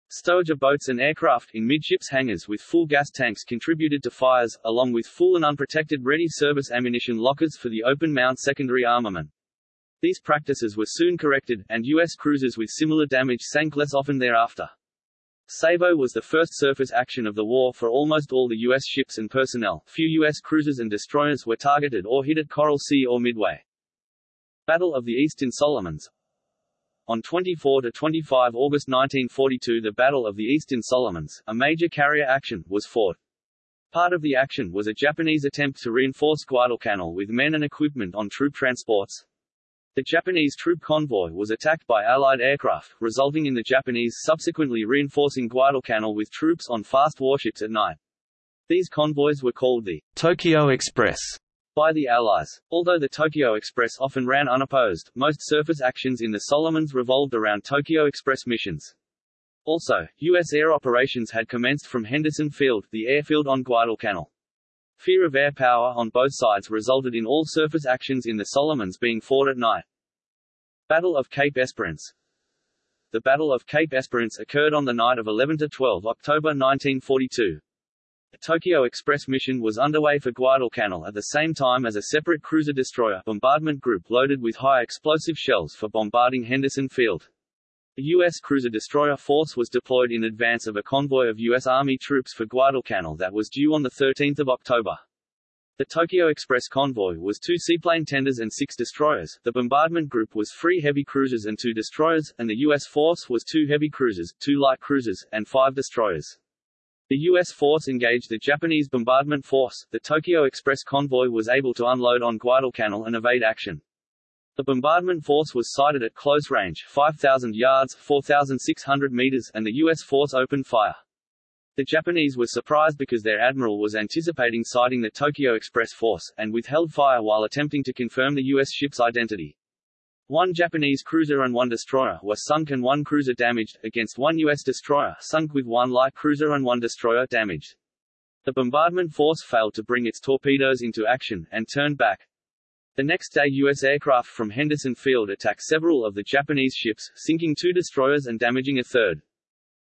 Stowage of boats and aircraft in midships hangars with full gas tanks contributed to fires, along with full and unprotected ready service ammunition lockers for the open mount secondary armament. These practices were soon corrected, and U.S. cruisers with similar damage sank less often thereafter. Savo was the first surface action of the war for almost all the U.S. ships and personnel. Few U.S. cruisers and destroyers were targeted or hit at Coral Sea or Midway. Battle of the Eastern Solomons On 24–25 August 1942 the Battle of the Eastern Solomons, a major carrier action, was fought. Part of the action was a Japanese attempt to reinforce Guadalcanal with men and equipment on troop transports. The Japanese troop convoy was attacked by Allied aircraft, resulting in the Japanese subsequently reinforcing Guadalcanal with troops on fast warships at night. These convoys were called the Tokyo Express by the Allies. Although the Tokyo Express often ran unopposed, most surface actions in the Solomons revolved around Tokyo Express missions. Also, U.S. air operations had commenced from Henderson Field, the airfield on Guadalcanal. Fear of air power on both sides resulted in all surface actions in the Solomons being fought at night. Battle of Cape Esperance The Battle of Cape Esperance occurred on the night of 11–12 October 1942. A Tokyo Express mission was underway for Guadalcanal at the same time as a separate cruiser-destroyer bombardment group loaded with high-explosive shells for bombarding Henderson Field. The U.S. cruiser-destroyer force was deployed in advance of a convoy of U.S. Army troops for Guadalcanal that was due on 13 October. The Tokyo Express convoy was two seaplane tenders and six destroyers, the bombardment group was three heavy cruisers and two destroyers, and the U.S. force was two heavy cruisers, two light cruisers, and five destroyers. The U.S. force engaged the Japanese bombardment force. The Tokyo Express convoy was able to unload on Guadalcanal and evade action. The bombardment force was sighted at close range 5,000 yards 4,600 meters and the U.S. force opened fire. The Japanese were surprised because their admiral was anticipating sighting the Tokyo Express force, and withheld fire while attempting to confirm the U.S. ship's identity. One Japanese cruiser and one destroyer were sunk and one cruiser damaged, against one U.S. destroyer sunk with one light cruiser and one destroyer damaged. The bombardment force failed to bring its torpedoes into action, and turned back. The next day U.S. aircraft from Henderson Field attacked several of the Japanese ships, sinking two destroyers and damaging a third.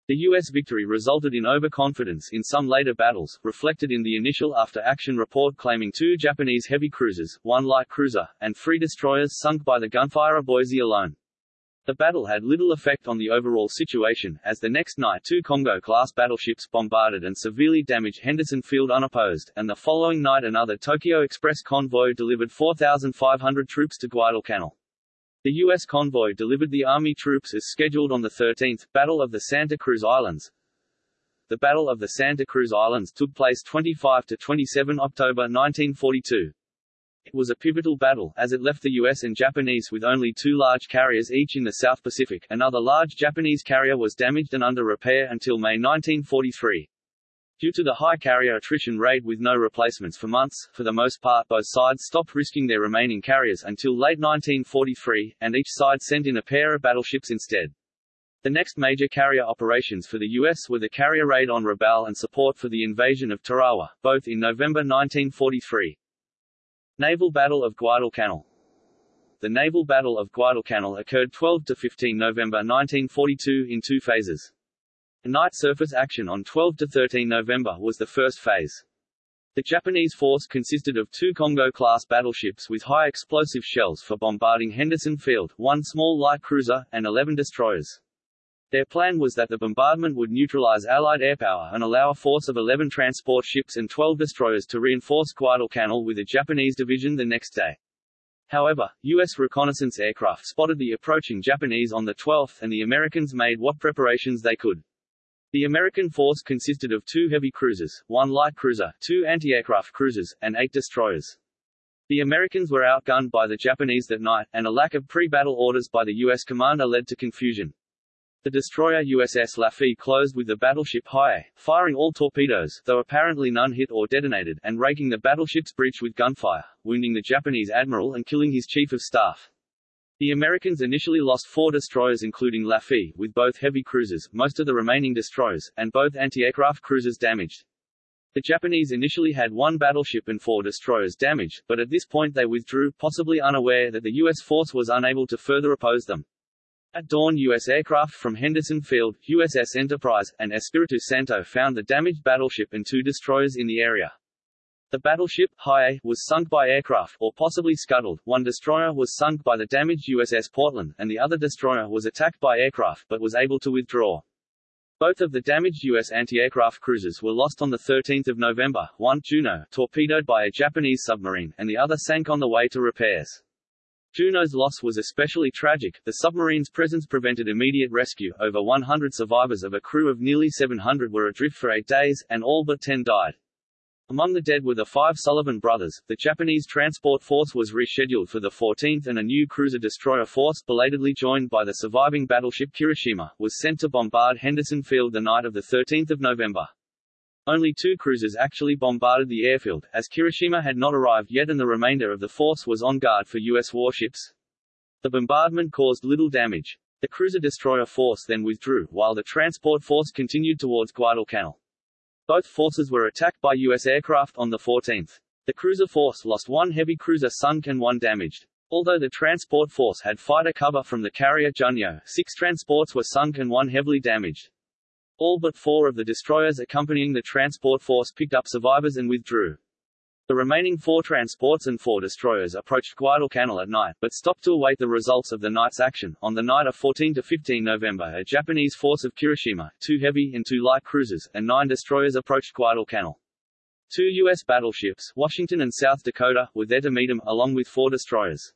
The U.S. victory resulted in overconfidence in some later battles, reflected in the initial after-action report claiming two Japanese heavy cruisers, one light cruiser, and three destroyers sunk by the gunfire of Boise alone. The battle had little effect on the overall situation, as the next night two Kongo-class battleships bombarded and severely damaged Henderson Field unopposed, and the following night another Tokyo Express convoy delivered 4,500 troops to Guadalcanal. The U.S. convoy delivered the Army troops as scheduled on the 13th, Battle of the Santa Cruz Islands. The Battle of the Santa Cruz Islands took place 25–27 October 1942. It was a pivotal battle, as it left the U.S. and Japanese with only two large carriers each in the South Pacific. Another large Japanese carrier was damaged and under repair until May 1943. Due to the high carrier attrition rate with no replacements for months, for the most part both sides stopped risking their remaining carriers until late 1943, and each side sent in a pair of battleships instead. The next major carrier operations for the U.S. were the carrier raid on Rabaul and support for the invasion of Tarawa, both in November 1943. Naval Battle of Guadalcanal The Naval Battle of Guadalcanal occurred 12–15 November 1942 in two phases. Night surface action on 12–13 November was the first phase. The Japanese force consisted of two Kongo-class battleships with high explosive shells for bombarding Henderson Field, one small light cruiser, and 11 destroyers. Their plan was that the bombardment would neutralize Allied airpower and allow a force of 11 transport ships and 12 destroyers to reinforce Guadalcanal with a Japanese division the next day. However, U.S. reconnaissance aircraft spotted the approaching Japanese on the 12th and the Americans made what preparations they could. The American force consisted of two heavy cruisers, one light cruiser, two anti-aircraft cruisers, and eight destroyers. The Americans were outgunned by the Japanese that night, and a lack of pre-battle orders by the U.S. commander led to confusion. The destroyer USS Laffey closed with the battleship Hiei, firing all torpedoes, though apparently none hit or detonated, and raking the battleship's bridge with gunfire, wounding the Japanese admiral and killing his chief of staff. The Americans initially lost four destroyers including Laffey, with both heavy cruisers, most of the remaining destroyers, and both anti-aircraft cruisers damaged. The Japanese initially had one battleship and four destroyers damaged, but at this point they withdrew, possibly unaware that the U.S. force was unable to further oppose them. At dawn U.S. aircraft from Henderson Field, USS Enterprise, and Espiritu Santo found the damaged battleship and two destroyers in the area. The battleship, Hiei, was sunk by aircraft, or possibly scuttled. One destroyer was sunk by the damaged USS Portland, and the other destroyer was attacked by aircraft but was able to withdraw. Both of the damaged U.S. anti-aircraft cruisers were lost on 13 November, one, Juneau, torpedoed by a Japanese submarine, and the other sank on the way to repairs. Juneau's loss was especially tragic, the submarine's presence prevented immediate rescue, over 100 survivors of a crew of nearly 700 were adrift for eight days, and all but 10 died. Among the dead were the five Sullivan brothers. The Japanese transport force was rescheduled for the 14th and a new cruiser-destroyer force, belatedly joined by the surviving battleship Kirishima, was sent to bombard Henderson Field the night of the 13th of November. Only two cruisers actually bombarded the airfield, as Kirishima had not arrived yet and the remainder of the force was on guard for U.S. warships. The bombardment caused little damage. The cruiser-destroyer force then withdrew, while the transport force continued towards Guadalcanal. Both forces were attacked by U.S. aircraft on the 14th. The cruiser force lost one heavy cruiser sunk and one damaged. Although the transport force had fighter cover from the carrier Junyō, six transports were sunk and one heavily damaged. All but four of the destroyers accompanying the transport force picked up survivors and withdrew. The remaining four transports and four destroyers approached Guadalcanal at night, but stopped to await the results of the night's action. On the night of 14 to 15 November, a Japanese force of Kirishima, two heavy and two light cruisers, and nine destroyers approached Guadalcanal. Two U.S. battleships, Washington and South Dakota, were there to meet them, along with four destroyers.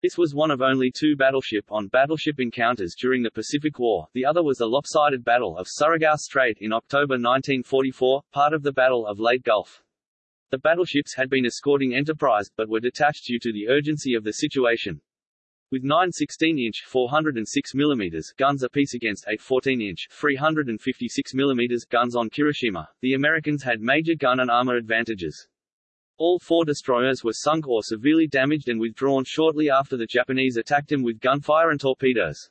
This was one of only two battleship-on-battleship encounters during the Pacific War, the other was the lopsided Battle of Surigao Strait in October 1944, part of the Battle of Leyte Gulf. The battleships had been escorting Enterprise, but were detached due to the urgency of the situation. With nine 16-inch 406 mm guns apiece against eight 14-inch 356 mm guns on Kirishima, the Americans had major gun and armor advantages. All four destroyers were sunk or severely damaged and withdrawn shortly after the Japanese attacked them with gunfire and torpedoes.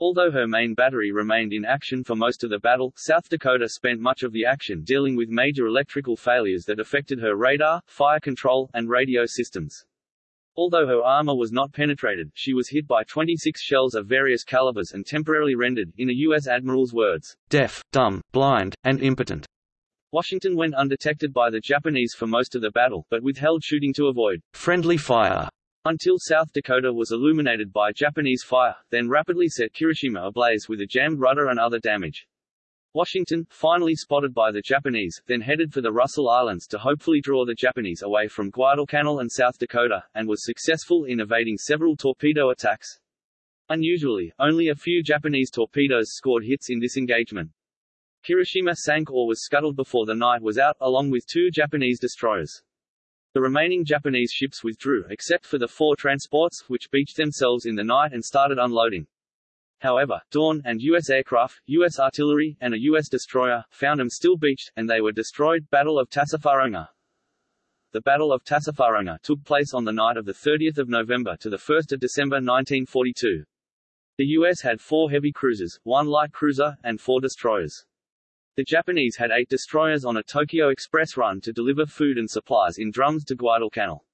Although her main battery remained in action for most of the battle, South Dakota spent much of the action dealing with major electrical failures that affected her radar, fire control, and radio systems. Although her armor was not penetrated, she was hit by 26 shells of various calibers and temporarily rendered, in a U.S. admiral's words, deaf, dumb, blind, and impotent. Washington went undetected by the Japanese for most of the battle, but withheld shooting to avoid friendly fire until South Dakota was illuminated by Japanese fire, then rapidly set Kirishima ablaze with a jammed rudder and other damage. Washington, finally spotted by the Japanese, then headed for the Russell Islands to hopefully draw the Japanese away from Guadalcanal and South Dakota, and was successful in evading several torpedo attacks. Unusually, only a few Japanese torpedoes scored hits in this engagement. Kirishima sank or was scuttled before the night was out, along with two Japanese destroyers. The remaining Japanese ships withdrew except for the four transports, which beached themselves in the night and started unloading. However, Dawn, and U.S. aircraft, U.S. artillery, and a U.S. destroyer, found them still beached, and they were destroyed. Battle of Tassafaronga The Battle of Tassafaronga took place on the night of 30 November to 1 December 1942. The U.S. had four heavy cruisers, one light cruiser, and four destroyers. The Japanese had eight destroyers on a Tokyo Express run to deliver food and supplies in drums to Guadalcanal.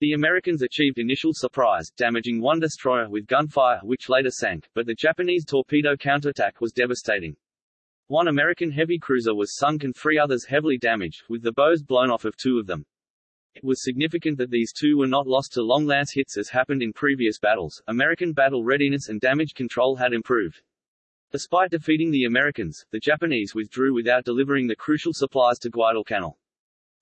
The Americans achieved initial surprise, damaging one destroyer with gunfire which later sank, but the Japanese torpedo counterattack was devastating. One American heavy cruiser was sunk and three others heavily damaged, with the bows blown off of two of them. It was significant that these two were not lost to long lance hits as happened in previous battles. American battle readiness and damage control had improved. Despite defeating the Americans, the Japanese withdrew without delivering the crucial supplies to Guadalcanal.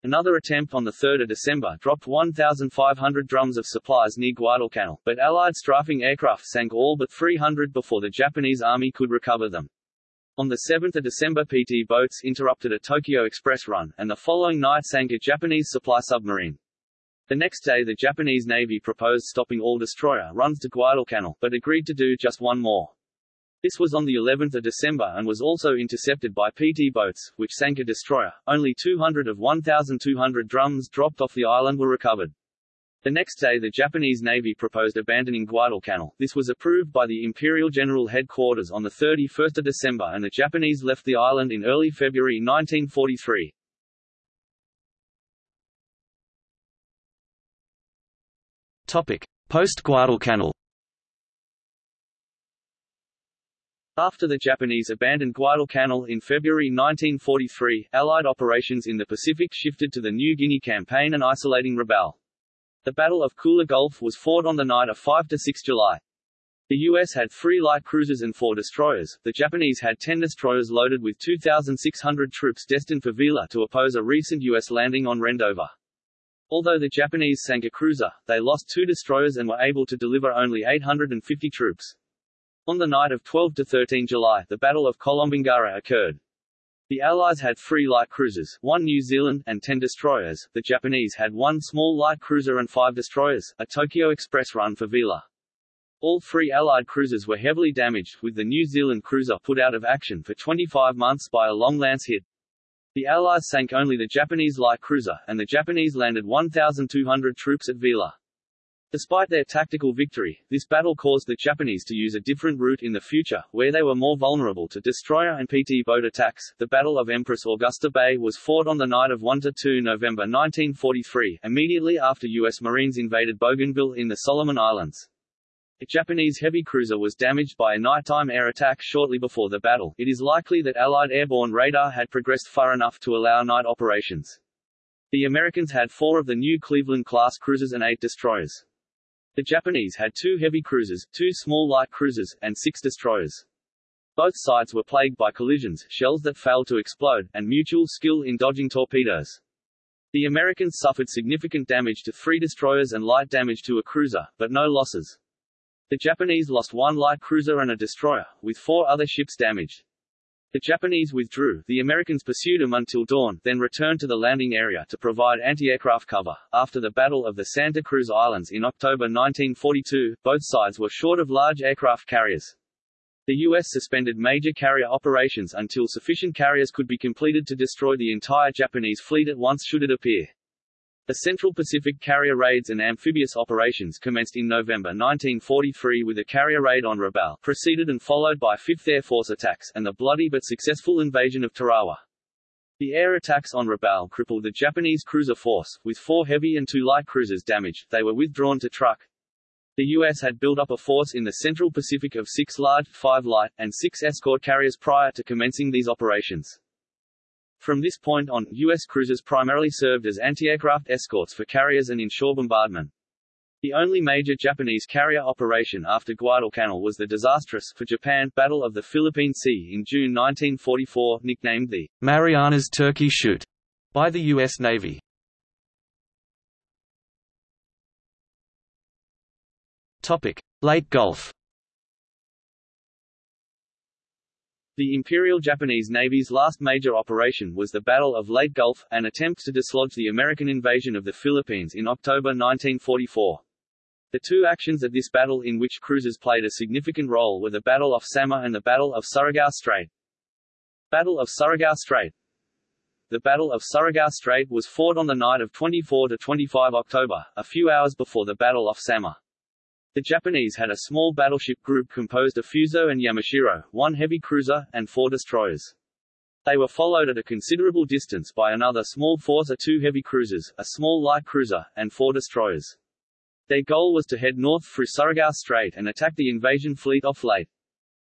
Another attempt on 3 December dropped 1,500 drums of supplies near Guadalcanal, but Allied strafing aircraft sank all but 300 before the Japanese army could recover them. On 7 December PT boats interrupted a Tokyo Express run, and the following night sank a Japanese supply submarine. The next day the Japanese Navy proposed stopping all destroyer runs to Guadalcanal, but agreed to do just one more. This was on the 11th of December and was also intercepted by PT boats, which sank a destroyer. Only 200 of 1,200 drums dropped off the island were recovered. The next day the Japanese Navy proposed abandoning Guadalcanal. This was approved by the Imperial General Headquarters on 31 December and the Japanese left the island in early February 1943. Post-Guadalcanal After the Japanese abandoned Guadalcanal in February 1943, Allied operations in the Pacific shifted to the New Guinea campaign and isolating Rabaul. The Battle of Kula Gulf was fought on the night of 5–6 July. The U.S. had three light cruisers and four destroyers, the Japanese had ten destroyers loaded with 2,600 troops destined for Vila to oppose a recent U.S. landing on Rendova. Although the Japanese sank a cruiser, they lost two destroyers and were able to deliver only 850 troops. On the night of 12–13 July, the Battle of Kolombangara occurred. The Allies had three light cruisers, one New Zealand, and ten destroyers. The Japanese had one small light cruiser and five destroyers, a Tokyo Express run for Vila. All three Allied cruisers were heavily damaged, with the New Zealand cruiser put out of action for 25 months by a long lance hit. The Allies sank only the Japanese light cruiser, and the Japanese landed 1,200 troops at Vila. Despite their tactical victory, this battle caused the Japanese to use a different route in the future, where they were more vulnerable to destroyer and PT boat attacks. The Battle of Empress Augusta Bay was fought on the night of 1–2 November 1943, immediately after U.S. Marines invaded Bougainville in the Solomon Islands. A Japanese heavy cruiser was damaged by a nighttime air attack shortly before the battle. It is likely that Allied airborne radar had progressed far enough to allow night operations. The Americans had four of the new Cleveland-class cruisers and eight destroyers. The Japanese had two heavy cruisers, two small light cruisers, and six destroyers. Both sides were plagued by collisions, shells that failed to explode, and mutual skill in dodging torpedoes. The Americans suffered significant damage to three destroyers and light damage to a cruiser, but no losses. The Japanese lost one light cruiser and a destroyer, with four other ships damaged. The Japanese withdrew, the Americans pursued them until dawn, then returned to the landing area to provide anti-aircraft cover. After the Battle of the Santa Cruz Islands in October 1942, both sides were short of large aircraft carriers. The U.S. suspended major carrier operations until sufficient carriers could be completed to destroy the entire Japanese fleet at once should it appear. The Central Pacific carrier raids and amphibious operations commenced in November 1943 with a carrier raid on Rabaul, preceded and followed by 5th Air Force attacks, and the bloody but successful invasion of Tarawa. The air attacks on Rabaul crippled the Japanese cruiser force, with four heavy and two light cruisers damaged, they were withdrawn to Truk. The U.S. had built up a force in the Central Pacific of six large, five light, and six escort carriers prior to commencing these operations. From this point on, U.S. cruisers primarily served as anti-aircraft escorts for carriers and inshore bombardment. The only major Japanese carrier operation after Guadalcanal was the disastrous, for Japan, Battle of the Philippine Sea in June 1944, nicknamed the Marianas Turkey Shoot by the U.S. Navy. Topic: Leyte Gulf. The Imperial Japanese Navy's last major operation was the Battle of Leyte Gulf, an attempt to dislodge the American invasion of the Philippines in October 1944. The two actions of this battle in which cruisers played a significant role were the Battle of Samar and the Battle of Surigao Strait. Battle of Surigao Strait The Battle of Surigao Strait was fought on the night of 24 to 25 October, a few hours before the Battle of Samar. The Japanese had a small battleship group composed of Fuso and Yamashiro, one heavy cruiser, and four destroyers. They were followed at a considerable distance by another small force of two heavy cruisers, a small light cruiser, and four destroyers. Their goal was to head north through Surigao Strait and attack the invasion fleet off Leyte.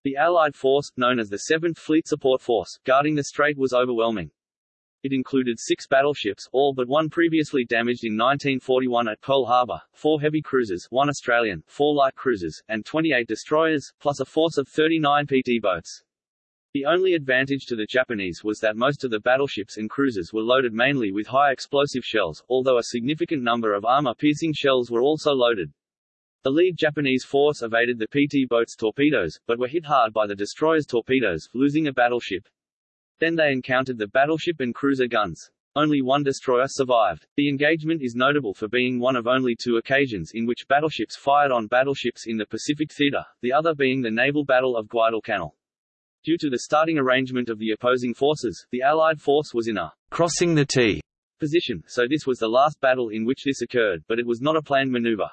The Allied force, known as the 7th Fleet Support Force, guarding the strait was overwhelming. It included six battleships, all but one previously damaged in 1941 at Pearl Harbor, four heavy cruisers one Australian, four light cruisers, and 28 destroyers, plus a force of 39 PT boats. The only advantage to the Japanese was that most of the battleships and cruisers were loaded mainly with high explosive shells, although a significant number of armor-piercing shells were also loaded. The lead Japanese force evaded the PT boats' torpedoes, but were hit hard by the destroyers' torpedoes, losing a battleship. Then they encountered the battleship and cruiser guns. Only one destroyer survived. The engagement is notable for being one of only two occasions in which battleships fired on battleships in the Pacific Theater, the other being the naval battle of Guadalcanal. Due to the starting arrangement of the opposing forces, the Allied force was in a crossing the T position, so this was the last battle in which this occurred, but it was not a planned maneuver.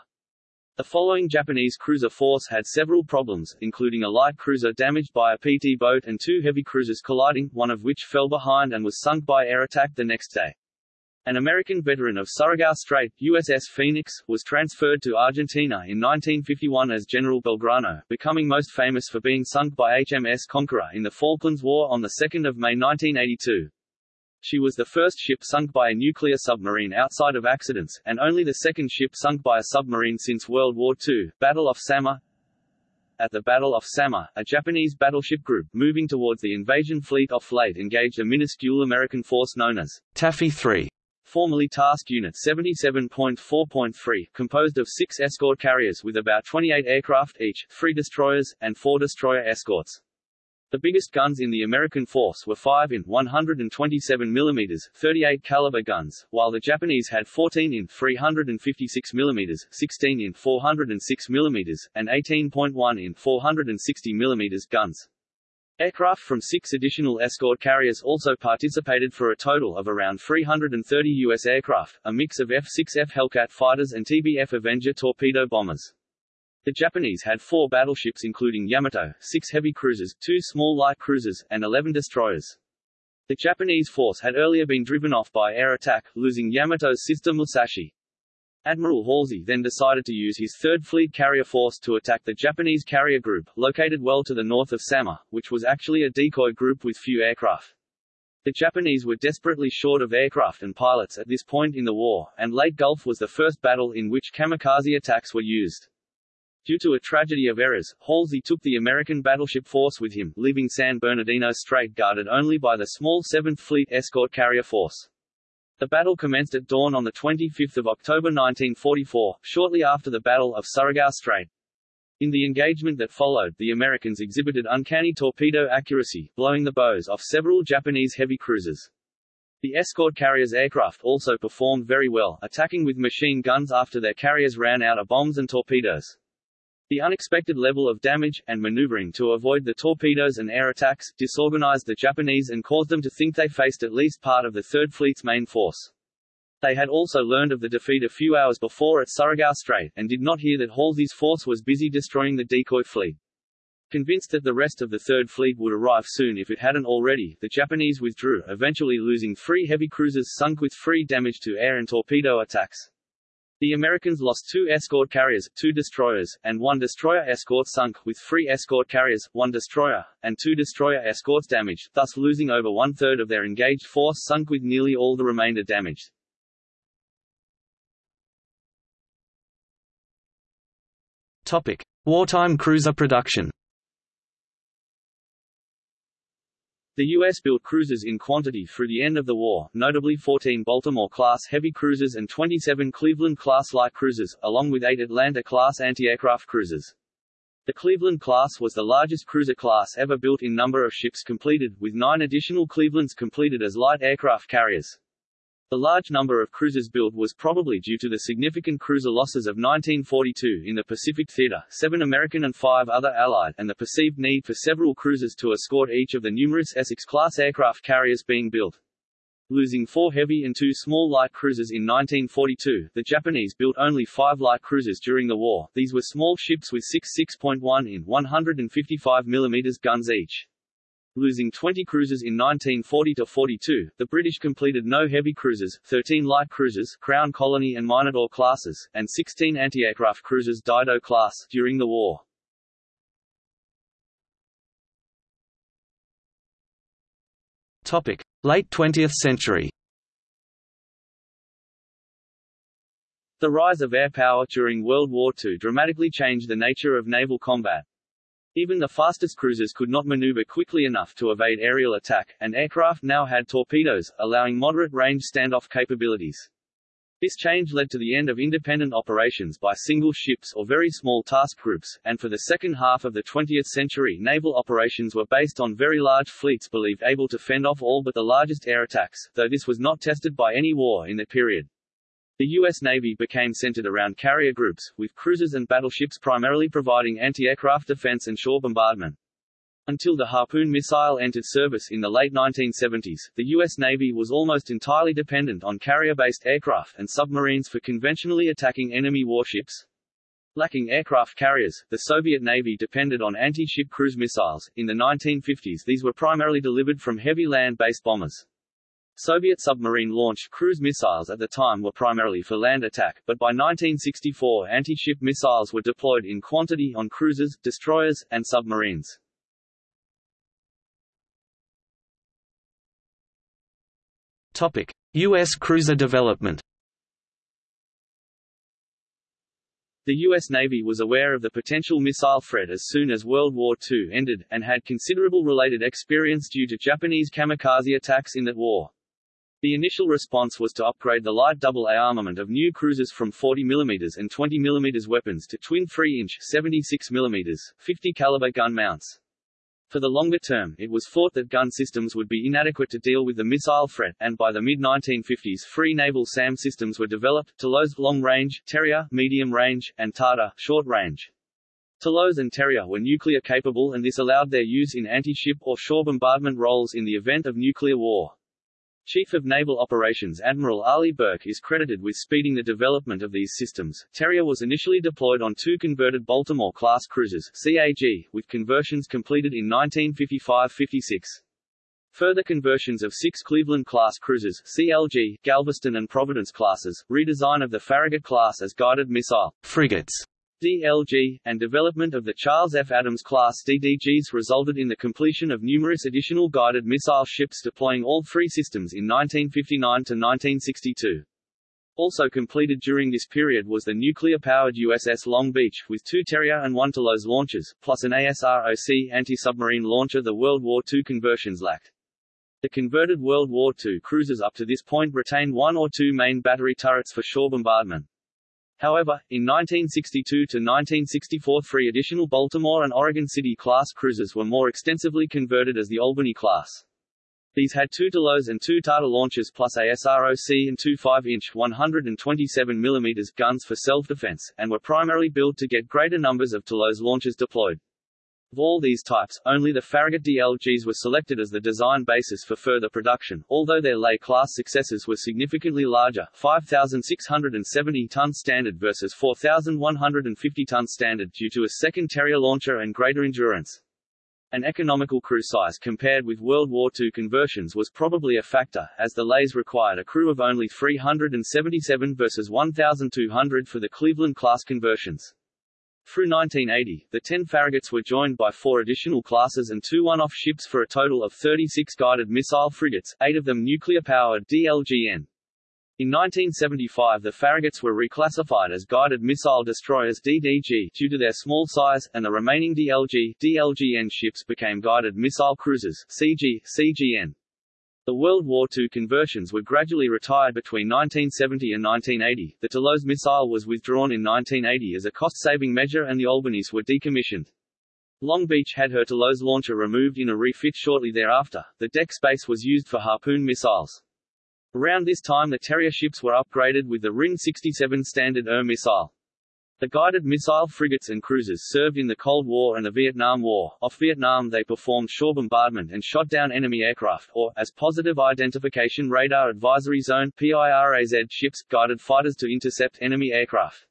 The following Japanese cruiser force had several problems, including a light cruiser damaged by a PT boat and two heavy cruisers colliding, one of which fell behind and was sunk by air attack the next day. An American veteran of Surigao Strait, USS Phoenix, was transferred to Argentina in 1951 as General Belgrano, becoming most famous for being sunk by HMS Conqueror in the Falklands War on 2 May 1982. She was the first ship sunk by a nuclear submarine outside of accidents, and only the second ship sunk by a submarine since World War II. Battle of Samar At the Battle of Samar, a Japanese battleship group, moving towards the invasion fleet off Leyte engaged a minuscule American force known as Taffy 3 formerly Task Unit 77.4.3, composed of six escort carriers with about 28 aircraft each, three destroyers, and four destroyer escorts. The biggest guns in the American force were 5 in 127 mm 38 caliber guns, while the Japanese had 14 in 356 mm 16 in 406 mm and 18.1 in 460 mm guns. Aircraft from six additional escort carriers also participated for a total of around 330 U.S. aircraft, a mix of F-6F Hellcat fighters and TBF Avenger torpedo bombers. The Japanese had four battleships including Yamato, six heavy cruisers, two small light cruisers, and 11 destroyers. The Japanese force had earlier been driven off by air attack, losing Yamato's sister Musashi. Admiral Halsey then decided to use his 3rd Fleet carrier force to attack the Japanese carrier group, located well to the north of Samar, which was actually a decoy group with few aircraft. The Japanese were desperately short of aircraft and pilots at this point in the war, and Leyte Gulf was the first battle in which kamikaze attacks were used. Due to a tragedy of errors, Halsey took the American battleship force with him, leaving San Bernardino Strait guarded only by the small 7th Fleet escort carrier force. The battle commenced at dawn on 25 October 1944, shortly after the Battle of Surigao Strait. In the engagement that followed, the Americans exhibited uncanny torpedo accuracy, blowing the bows off several Japanese heavy cruisers. The escort carriers' aircraft also performed very well, attacking with machine guns after their carriers ran out of bombs and torpedoes. The unexpected level of damage, and maneuvering to avoid the torpedoes and air attacks, disorganized the Japanese and caused them to think they faced at least part of the Third Fleet's main force. They had also learned of the defeat a few hours before at Surigao Strait, and did not hear that Halsey's force was busy destroying the decoy fleet. Convinced that the rest of the Third Fleet would arrive soon if it hadn't already, the Japanese withdrew, eventually losing three heavy cruisers sunk with free damage to air and torpedo attacks. The Americans lost two escort carriers, two destroyers, and one destroyer escort sunk, with three escort carriers, one destroyer, and two destroyer escorts damaged, thus losing over one-third of their engaged force sunk with nearly all the remainder damaged. Topic. Wartime cruiser production The U.S. built cruisers in quantity through the end of the war, notably 14 Baltimore-class heavy cruisers and 27 Cleveland-class light cruisers, along with eight Atlanta-class anti-aircraft cruisers. The Cleveland class was the largest cruiser class ever built in number of ships completed, with nine additional Clevelands completed as light aircraft carriers. The large number of cruisers built was probably due to the significant cruiser losses of 1942 in the Pacific Theater, seven American and five other Allied, and the perceived need for several cruisers to escort each of the numerous Essex-class aircraft carriers being built. Losing four heavy and two small light cruisers in 1942, the Japanese built only five light cruisers during the war. These were small ships with six 6.1 in 155 mm guns each. Losing 20 cruisers in 1940–42, the British completed no heavy cruisers, 13 light cruisers Crown Colony and Minotaur classes, and 16 anti-aircraft cruisers Dido class during the war. Topic: Late 20th century. The rise of air power during World War II dramatically changed the nature of naval combat. Even the fastest cruisers could not maneuver quickly enough to evade aerial attack, and aircraft now had torpedoes, allowing moderate-range standoff capabilities. This change led to the end of independent operations by single ships or very small task groups, and for the second half of the 20th century naval operations were based on very large fleets believed able to fend off all but the largest air attacks, though this was not tested by any war in that period. The U.S. Navy became centered around carrier groups, with cruisers and battleships primarily providing anti-aircraft defense and shore bombardment. Until the Harpoon missile entered service in the late 1970s, the U.S. Navy was almost entirely dependent on carrier-based aircraft and submarines for conventionally attacking enemy warships. Lacking aircraft carriers, the Soviet Navy depended on anti-ship cruise missiles. In the 1950s these were primarily delivered from heavy land-based bombers. Soviet submarine-launched cruise missiles at the time were primarily for land attack, but by 1964 anti-ship missiles were deployed in quantity on cruisers, destroyers, and submarines. Topic: U.S. cruiser development. The U.S. Navy was aware of the potential missile threat as soon as World War II ended, and had considerable related experience due to Japanese kamikaze attacks in that war. The initial response was to upgrade the light AA armament of new cruisers from 40 mm and 20 mm weapons to twin 3-inch 76 mm 50 caliber gun mounts. For the longer term, it was thought that gun systems would be inadequate to deal with the missile threat, and by the mid-1950s three naval SAM systems were developed, Talos long range, Terrier medium range, and Tartar short range. Talos and Terrier were nuclear capable and this allowed their use in anti-ship or shore bombardment roles in the event of nuclear war. Chief of Naval Operations Admiral Arleigh Burke is credited with speeding the development of these systems. Terrier was initially deployed on two converted Baltimore-class cruisers CAG, with conversions completed in 1955-56. Further conversions of six Cleveland-class cruisers CLG, Galveston and Providence classes, redesign of the Farragut class as guided missile frigates DLG, and development of the Charles F. Adams class DDGs resulted in the completion of numerous additional guided missile ships deploying all three systems in 1959 to 1962. Also completed during this period was the nuclear-powered USS Long Beach, with two Terrier and one Talos launchers, plus an ASROC anti-submarine launcher the World War II conversions lacked. The converted World War II cruisers up to this point retained one or two main battery turrets for shore bombardment. However, in 1962 to 1964 three additional Baltimore and Oregon City-class cruisers were more extensively converted as the Albany class. These had two Talos and two Tartar launchers plus ASROC and two 5-inch 127 mm guns for self-defense, and were primarily built to get greater numbers of Talos launchers deployed. Of all these types, only the Farragut DLGs were selected as the design basis for further production, although their Leahy class successors were significantly larger 5,670 ton standard versus 4,150 ton standard due to a second Terrier launcher and greater endurance. An economical crew size compared with World War II conversions was probably a factor, as the Leahys required a crew of only 377 versus 1,200 for the Cleveland-class conversions. Through 1980, the 10 Farraguts were joined by four additional classes and two one-off ships for a total of 36 guided missile frigates, eight of them nuclear-powered DLGN. In 1975 the Farraguts were reclassified as Guided Missile Destroyers DDG due to their small size, and the remaining DLG DLGN ships became Guided Missile Cruisers CG, CGN. The World War II conversions were gradually retired between 1970 and 1980. The Talos missile was withdrawn in 1980 as a cost-saving measure and the Albanys were decommissioned. Long Beach had her Talos launcher removed in a refit shortly thereafter. The deck space was used for Harpoon missiles. Around this time the Terrier ships were upgraded with the RIM-67 Standard ER missile. The guided missile frigates and cruisers served in the Cold War and the Vietnam War. Off Vietnam they performed shore bombardment and shot down enemy aircraft, or, as Positive Identification Radar Advisory Zone PIRAZ ships, guided fighters to intercept enemy aircraft.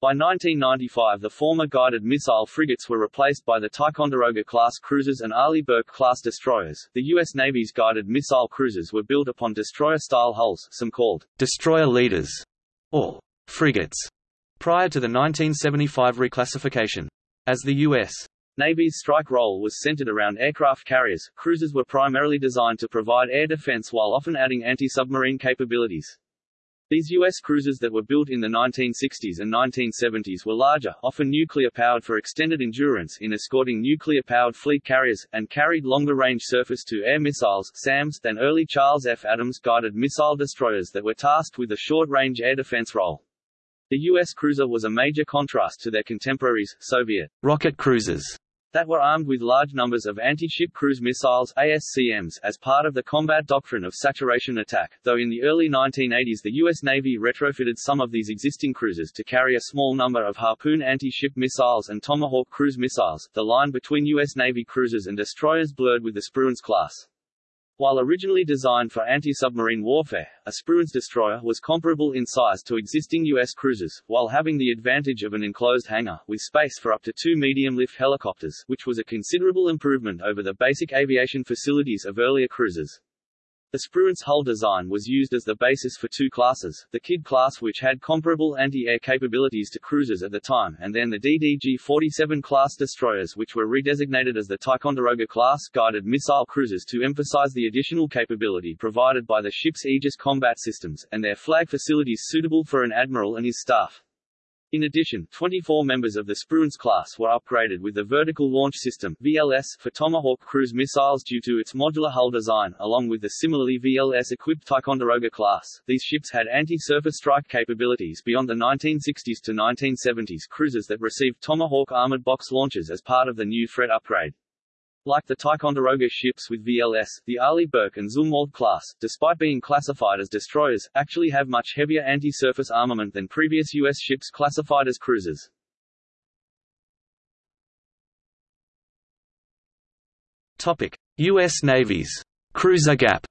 By 1995 the former guided missile frigates were replaced by the Ticonderoga-class cruisers and Arleigh Burke-class destroyers. The U.S. Navy's guided missile cruisers were built upon destroyer-style hulls, some called destroyer leaders, or frigates prior to the 1975 reclassification. As the U.S. Navy's strike role was centered around aircraft carriers, cruisers were primarily designed to provide air defense while often adding anti-submarine capabilities. These U.S. cruisers that were built in the 1960s and 1970s were larger, often nuclear-powered for extended endurance in escorting nuclear-powered fleet carriers, and carried longer-range surface-to-air missiles SAMs than early Charles F. Adams guided missile destroyers that were tasked with a short-range air defense role. The U.S. cruiser was a major contrast to their contemporaries, Soviet rocket cruisers, that were armed with large numbers of anti-ship cruise missiles ASCMs as part of the combat doctrine of saturation attack, though in the early 1980s the U.S. Navy retrofitted some of these existing cruisers to carry a small number of Harpoon anti-ship missiles and Tomahawk cruise missiles. The line between U.S. Navy cruisers and destroyers blurred with the Spruance class. While originally designed for anti-submarine warfare, a Spruance destroyer was comparable in size to existing U.S. cruisers, while having the advantage of an enclosed hangar, with space for up to two medium-lift helicopters, which was a considerable improvement over the basic aviation facilities of earlier cruisers. The Spruance hull design was used as the basis for two classes, the Kidd class which had comparable anti-air capabilities to cruisers at the time and then the DDG-47 class destroyers which were redesignated as the Ticonderoga class guided missile cruisers to emphasize the additional capability provided by the ship's Aegis combat systems, and their flag facilities suitable for an admiral and his staff. In addition, 24 members of the Spruance class were upgraded with the Vertical Launch System VLS for Tomahawk cruise missiles due to its modular hull design, along with the similarly VLS-equipped Ticonderoga class. These ships had anti-surface strike capabilities beyond the 1960s to 1970s cruisers that received Tomahawk armored box launchers as part of the new threat upgrade. Like the Ticonderoga ships with VLS, the Arleigh Burke and Zumwalt class, despite being classified as destroyers, actually have much heavier anti-surface armament than previous U.S. ships classified as cruisers. Topic: U.S. Navy's cruiser gap.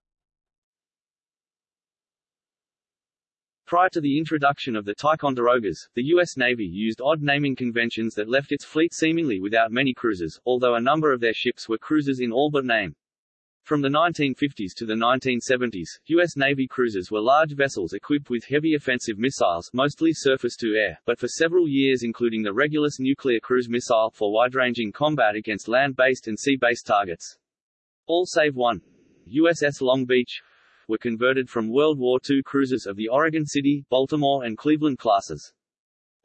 Prior to the introduction of the Ticonderogas, the U.S. Navy used odd naming conventions that left its fleet seemingly without many cruisers, although a number of their ships were cruisers in all but name. From the 1950s to the 1970s, U.S. Navy cruisers were large vessels equipped with heavy offensive missiles mostly surface-to-air, but for several years including the Regulus nuclear cruise missile for wide-ranging combat against land-based and sea-based targets. All save one, USS Long Beach, were converted from World War II cruisers of the Oregon City, Baltimore and Cleveland classes.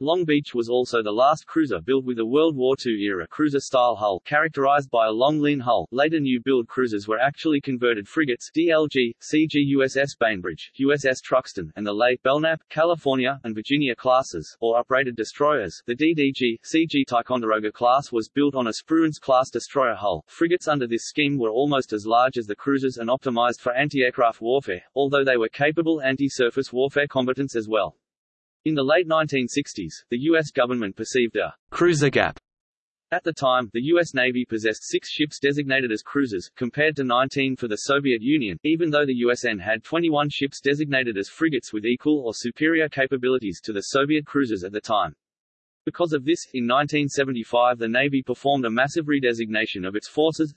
Long Beach was also the last cruiser built with a World War II-era cruiser-style hull characterized by a long lean hull. Later new-build cruisers were actually converted frigates DLG, CG USS Bainbridge, USS Truxtun, and the late Belknap, California, and Virginia classes, or uprated destroyers. The DDG, CG Ticonderoga class was built on a Spruance-class destroyer hull. Frigates under this scheme were almost as large as the cruisers and optimized for anti-aircraft warfare, although they were capable anti-surface warfare combatants as well. In the late 1960s, the U.S. government perceived a cruiser gap. At the time, the U.S. Navy possessed six ships designated as cruisers, compared to 19 for the Soviet Union, even though the USN had 21 ships designated as frigates with equal or superior capabilities to the Soviet cruisers at the time. Because of this, in 1975 the Navy performed a massive redesignation of its forces,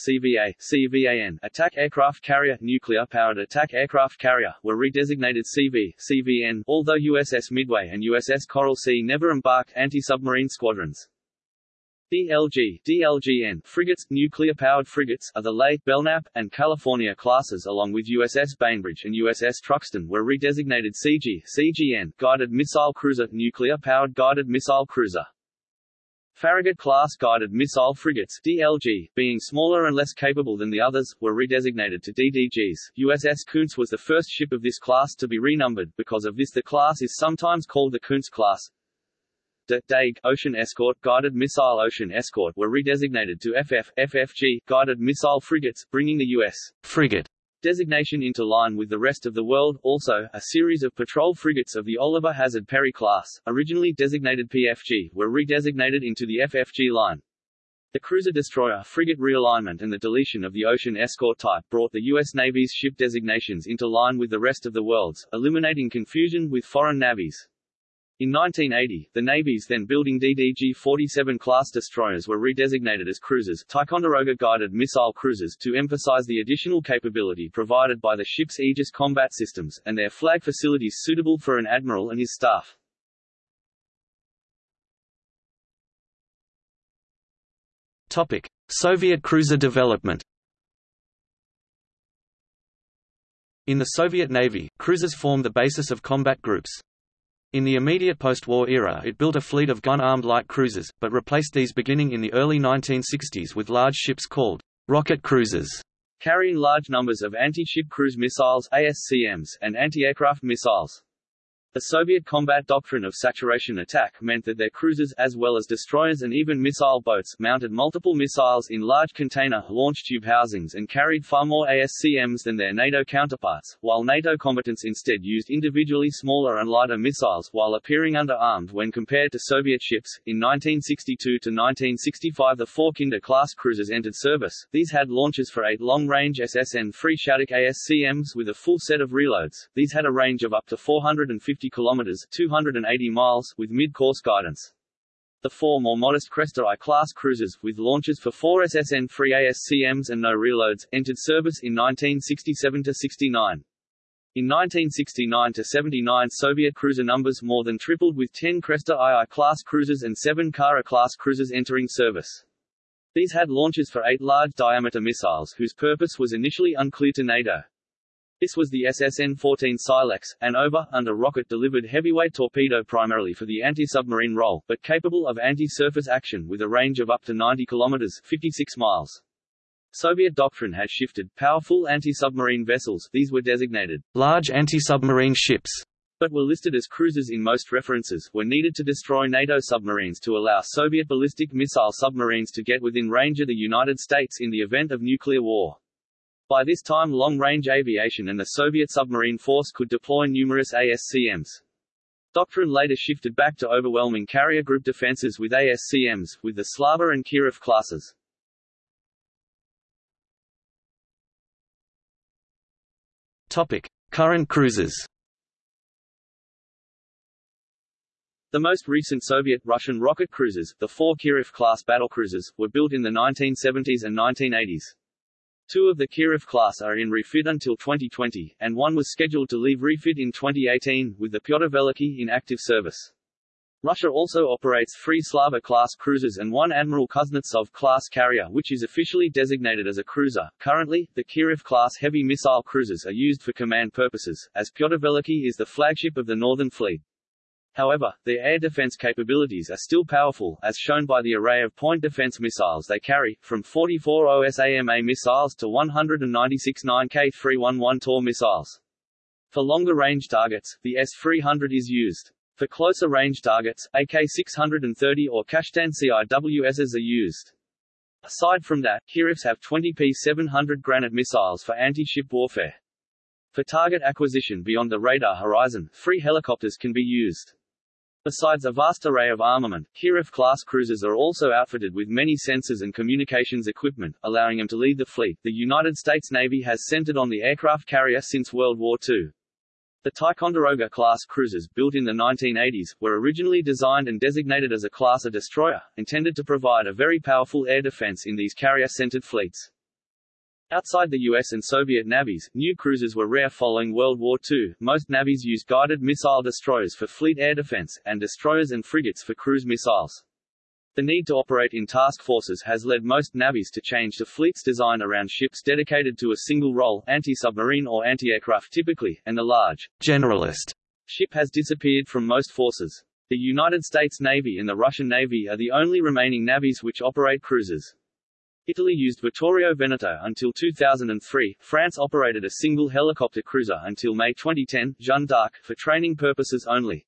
CVA, CVAN, attack aircraft carrier, nuclear-powered attack aircraft carrier, were redesignated CV, CVN, although USS Midway and USS Coral Sea never embarked anti-submarine squadrons. DLG, DLGN, frigates, nuclear-powered frigates, are the late Belknap, and California classes along with USS Bainbridge and USS Truxtun were redesignated CG, CGN, guided missile cruiser, nuclear-powered guided missile cruiser. Farragut-class guided missile frigates DLG, being smaller and less capable than the others, were redesignated to DDGs. USS Koontz was the first ship of this class to be renumbered, because of this the class is sometimes called the Koontz class. DE DEG, Ocean Escort, Guided Missile Ocean Escort were redesignated to FF, FFG, Guided Missile Frigates, bringing the U.S. frigate designation into line with the rest of the world. Also, a series of patrol frigates of the Oliver Hazard Perry class, originally designated PFG, were redesignated into the FFG line. The cruiser-destroyer frigate realignment and the deletion of the ocean escort type brought the U.S. Navy's ship designations into line with the rest of the world's, eliminating confusion with foreign navies. In 1980, the Navy's then building DDG-47 class destroyers were redesignated as cruisers Ticonderoga guided missile cruisers to emphasize the additional capability provided by the ship's Aegis combat systems, and their flag facilities suitable for an admiral and his staff. Topic. Soviet cruiser development In the Soviet Navy, cruisers formed the basis of combat groups. In the immediate post-war era it built a fleet of gun-armed light cruisers, but replaced these beginning in the early 1960s with large ships called rocket cruisers, carrying large numbers of anti-ship cruise missiles ASCMs, and anti-aircraft missiles. The Soviet combat doctrine of saturation attack meant that their cruisers, as well as destroyers and even missile boats, mounted multiple missiles in large container, launch tube housings and carried far more ASCMs than their NATO counterparts, while NATO combatants instead used individually smaller and lighter missiles while appearing underarmed when compared to Soviet ships. In 1962 to 1965 the four Kynda-class cruisers entered service. These had launches for eight long-range SS-N-3 Shaddock ASCMs with a full set of reloads. These had a range of up to 450 50 kilometers 280 miles with mid-course guidance. The four more modest Cresta I-class cruisers, with launches for four SS-N-3 ASCMs and no reloads, entered service in 1967–69. In 1969–79 Soviet cruiser numbers more than tripled with 10 Cresta II-class cruisers and 7 Kara-class cruisers entering service. These had launches for eight large-diameter missiles whose purpose was initially unclear to NATO. This was the SSN-14 Silex, an over, under rocket-delivered heavyweight torpedo primarily for the anti-submarine role, but capable of anti-surface action with a range of up to 90 kilometers 56 miles. Soviet doctrine had shifted. Powerful anti-submarine vessels these were designated large anti-submarine ships but were listed as cruisers in most references, were needed to destroy NATO submarines to allow Soviet ballistic missile submarines to get within range of the United States in the event of nuclear war. By this time long-range aviation and the Soviet submarine force could deploy numerous ASCMs. Doctrine later shifted back to overwhelming carrier group defenses with ASCMs, with the Slava and Kirov classes. Topic. Current cruisers The most recent Soviet-Russian rocket cruisers, the four Kirov-class battlecruisers, were built in the 1970s and 1980s. Two of the Kirov class are in refit until 2020, and one was scheduled to leave refit in 2018, with the Pyotr Veliky in active service. Russia also operates three Slava-class cruisers and one Admiral Kuznetsov-class carrier which is officially designated as a cruiser. Currently, the Kirov-class heavy missile cruisers are used for command purposes, as Pyotr Veliky is the flagship of the Northern Fleet. However, their air defense capabilities are still powerful, as shown by the array of point defense missiles they carry, from 44 OSA-MA missiles to 196 9K311 TOR missiles. For longer-range targets, the S-300 is used. For closer-range targets, AK-630 or Kashtan CIWSs are used. Aside from that, Kirovs have 20 P-700 Granit missiles for anti-ship warfare. For target acquisition beyond the radar horizon, three helicopters can be used. Besides a vast array of armament, Kirov-class cruisers are also outfitted with many sensors and communications equipment, allowing them to lead the fleet. The United States Navy has centered on the aircraft carrier since World War II. The Ticonderoga-class cruisers, built in the 1980s, were originally designed and designated as a class of destroyer, intended to provide a very powerful air defense in these carrier-centered fleets. Outside the US and Soviet navies, new cruisers were rare following World War II. Most navies used guided missile destroyers for fleet air defense, and destroyers and frigates for cruise missiles. The need to operate in task forces has led most navies to change the fleets design around ships dedicated to a single role, anti-submarine or anti-aircraft typically, and the large generalist ship has disappeared from most forces. The United States Navy and the Russian Navy are the only remaining navies which operate cruisers. Italy used Vittorio Veneto until 2003, France operated a single helicopter cruiser until May 2010, Jeanne d'Arc, for training purposes only.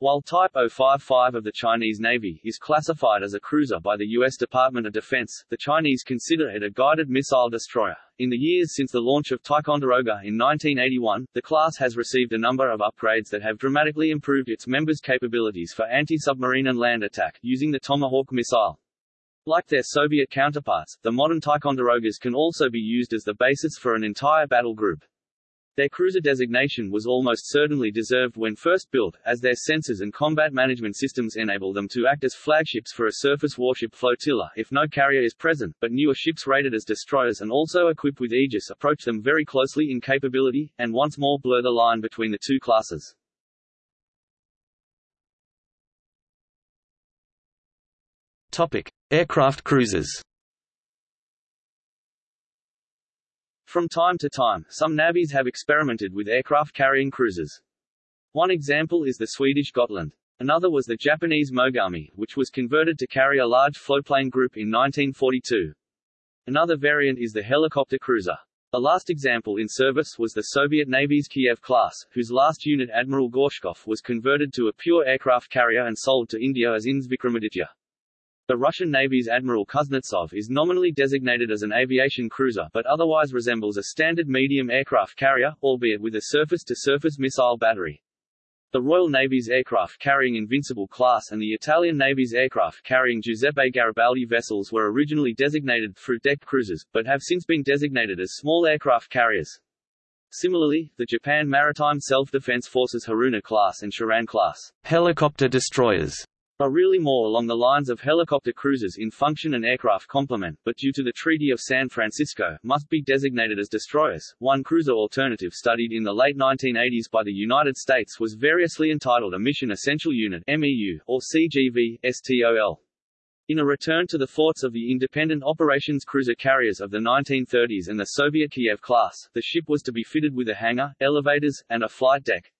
While Type 055 of the Chinese Navy is classified as a cruiser by the U.S. Department of Defense, the Chinese consider it a guided missile destroyer. In the years since the launch of Ticonderoga in 1981, the class has received a number of upgrades that have dramatically improved its members' capabilities for anti-submarine and land attack, using the Tomahawk missile. Like their Soviet counterparts, the modern Ticonderogas can also be used as the basis for an entire battle group. Their cruiser designation was almost certainly deserved when first built, as their sensors and combat management systems enable them to act as flagships for a surface warship flotilla if no carrier is present, but newer ships rated as destroyers and also equipped with Aegis approach them very closely in capability, and once more blur the line between the two classes. Topic: Aircraft cruisers. From time to time, some navies have experimented with aircraft-carrying cruisers. One example is the Swedish Gotland. Another was the Japanese Mogami, which was converted to carry a large floatplane group in 1942. Another variant is the helicopter cruiser. The last example in service was the Soviet Navy's Kiev class, whose last unit Admiral Gorshkov was converted to a pure aircraft carrier and sold to India as INS Vikramaditya. The Russian Navy's Admiral Kuznetsov is nominally designated as an aviation cruiser but otherwise resembles a standard medium aircraft carrier, albeit with a surface-to-surface -surface missile battery. The Royal Navy's aircraft carrying Invincible class and the Italian Navy's aircraft carrying Giuseppe Garibaldi vessels were originally designated through deck cruisers, but have since been designated as small aircraft carriers. Similarly, the Japan Maritime Self-Defense Forces Haruna class and Shirane class helicopter destroyers are really more along the lines of helicopter cruisers in function and aircraft complement, but due to the Treaty of San Francisco, must be designated as destroyers. One cruiser alternative studied in the late 1980s by the United States was variously entitled a Mission Essential Unit MEU, or CGV, STOL. In a return to the thoughts of the independent operations cruiser carriers of the 1930s and the Soviet Kiev class, the ship was to be fitted with a hangar, elevators, and a flight deck.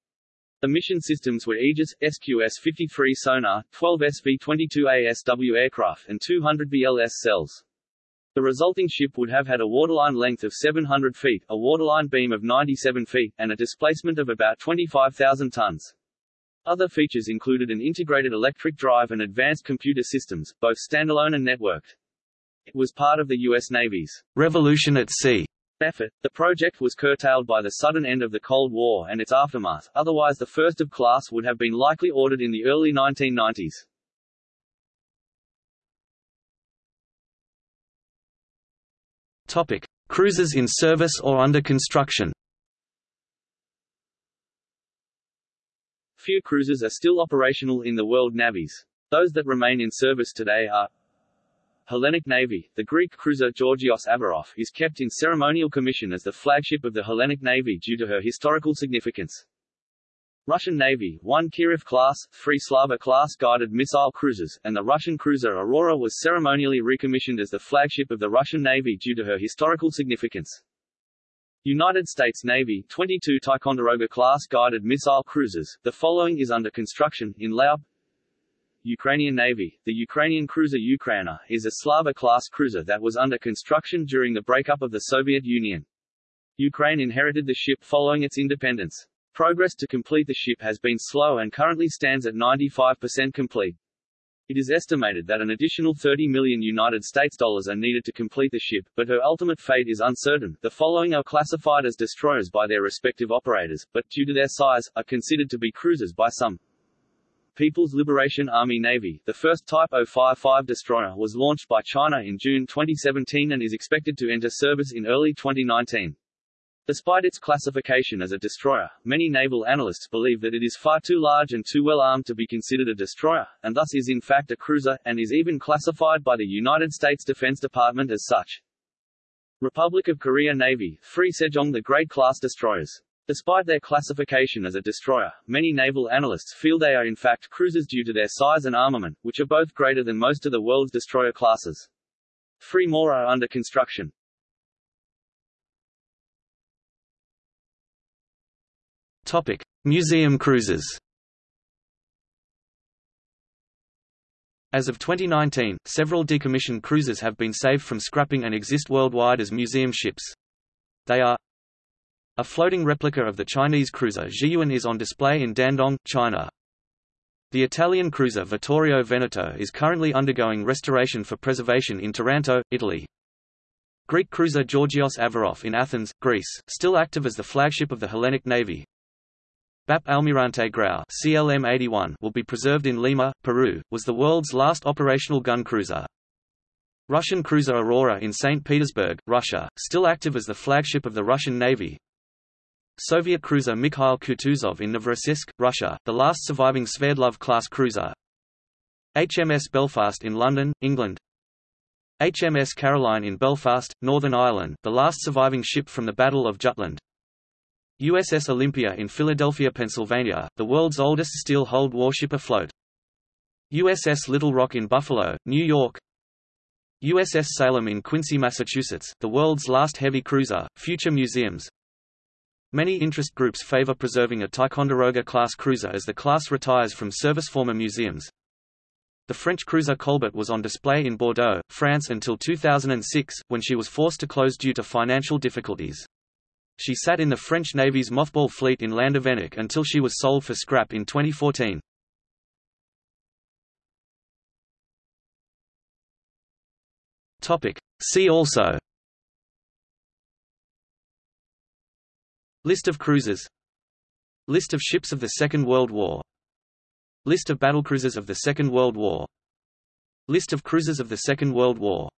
The mission systems were Aegis, SQS-53 sonar, 12 SV-22 ASW aircraft and 200 VLS cells. The resulting ship would have had a waterline length of 700 feet, a waterline beam of 97 feet, and a displacement of about 25,000 tons. Other features included an integrated electric drive and advanced computer systems, both standalone and networked. It was part of the U.S. Navy's Revolution at Sea effort, the project was curtailed by the sudden end of the Cold War and its aftermath, otherwise the first of class would have been likely ordered in the early 1990s. Topic. Cruisers in service or under construction Few cruisers are still operational in the world navies. Those that remain in service today are Hellenic Navy, the Greek cruiser Georgios Averof, is kept in ceremonial commission as the flagship of the Hellenic Navy due to her historical significance. Russian Navy, one Kirov-class, three Slava-class guided missile cruisers, and the Russian cruiser Aurora was ceremonially recommissioned as the flagship of the Russian Navy due to her historical significance. United States Navy 22 Ticonderoga-class guided missile cruisers, the following is under construction, in Laos, Ukrainian Navy, the Ukrainian cruiser Ukraina, is a Slava-class cruiser that was under construction during the breakup of the Soviet Union. Ukraine inherited the ship following its independence. Progress to complete the ship has been slow and currently stands at 95% complete. It is estimated that an additional 30 million United States dollars are needed to complete the ship, but her ultimate fate is uncertain. The following are classified as destroyers by their respective operators, but due to their size, are considered to be cruisers by some. People's Liberation Army Navy, the first Type 055 destroyer was launched by China in June 2017 and is expected to enter service in early 2019. Despite its classification as a destroyer, many naval analysts believe that it is far too large and too well armed to be considered a destroyer, and thus is in fact a cruiser, and is even classified by the United States Defense Department as such. Republic of Korea Navy, Three Sejong the Great class destroyers. Despite their classification as a destroyer, many naval analysts feel they are in fact cruisers due to their size and armament, which are both greater than most of the world's destroyer classes. Three more are under construction. Topic: Museum cruisers. As of 2019, several decommissioned cruisers have been saved from scrapping and exist worldwide as museum ships. They are a floating replica of the Chinese cruiser Zhiyuan is on display in Dandong, China. The Italian cruiser Vittorio Veneto is currently undergoing restoration for preservation in Taranto, Italy. Greek cruiser Georgios Averof in Athens, Greece, still active as the flagship of the Hellenic Navy. BAP Almirante Grau CLM-81 will be preserved in Lima, Peru, was the world's last operational gun cruiser. Russian cruiser Aurora in St. Petersburg, Russia, still active as the flagship of the Russian Navy, Soviet cruiser Mikhail Kutuzov in Novorossiysk, Russia, the last surviving Sverdlov-class cruiser. HMS Belfast in London, England. HMS Caroline in Belfast, Northern Ireland, the last surviving ship from the Battle of Jutland. USS Olympia in Philadelphia, Pennsylvania, the world's oldest steel-hulled warship afloat. USS Little Rock in Buffalo, New York. USS Salem in Quincy, Massachusetts, the world's last heavy cruiser. Future museums Many interest groups favor preserving a Ticonderoga-class cruiser as the class retires from service former museums. The French cruiser Colbert was on display in Bordeaux, France until 2006, when she was forced to close due to financial difficulties. She sat in the French Navy's mothball fleet in Landévennec until she was sold for scrap in 2014. See also List of cruisers. List of ships of the Second World War. List of battlecruisers of the Second World War. List of cruisers of the Second World War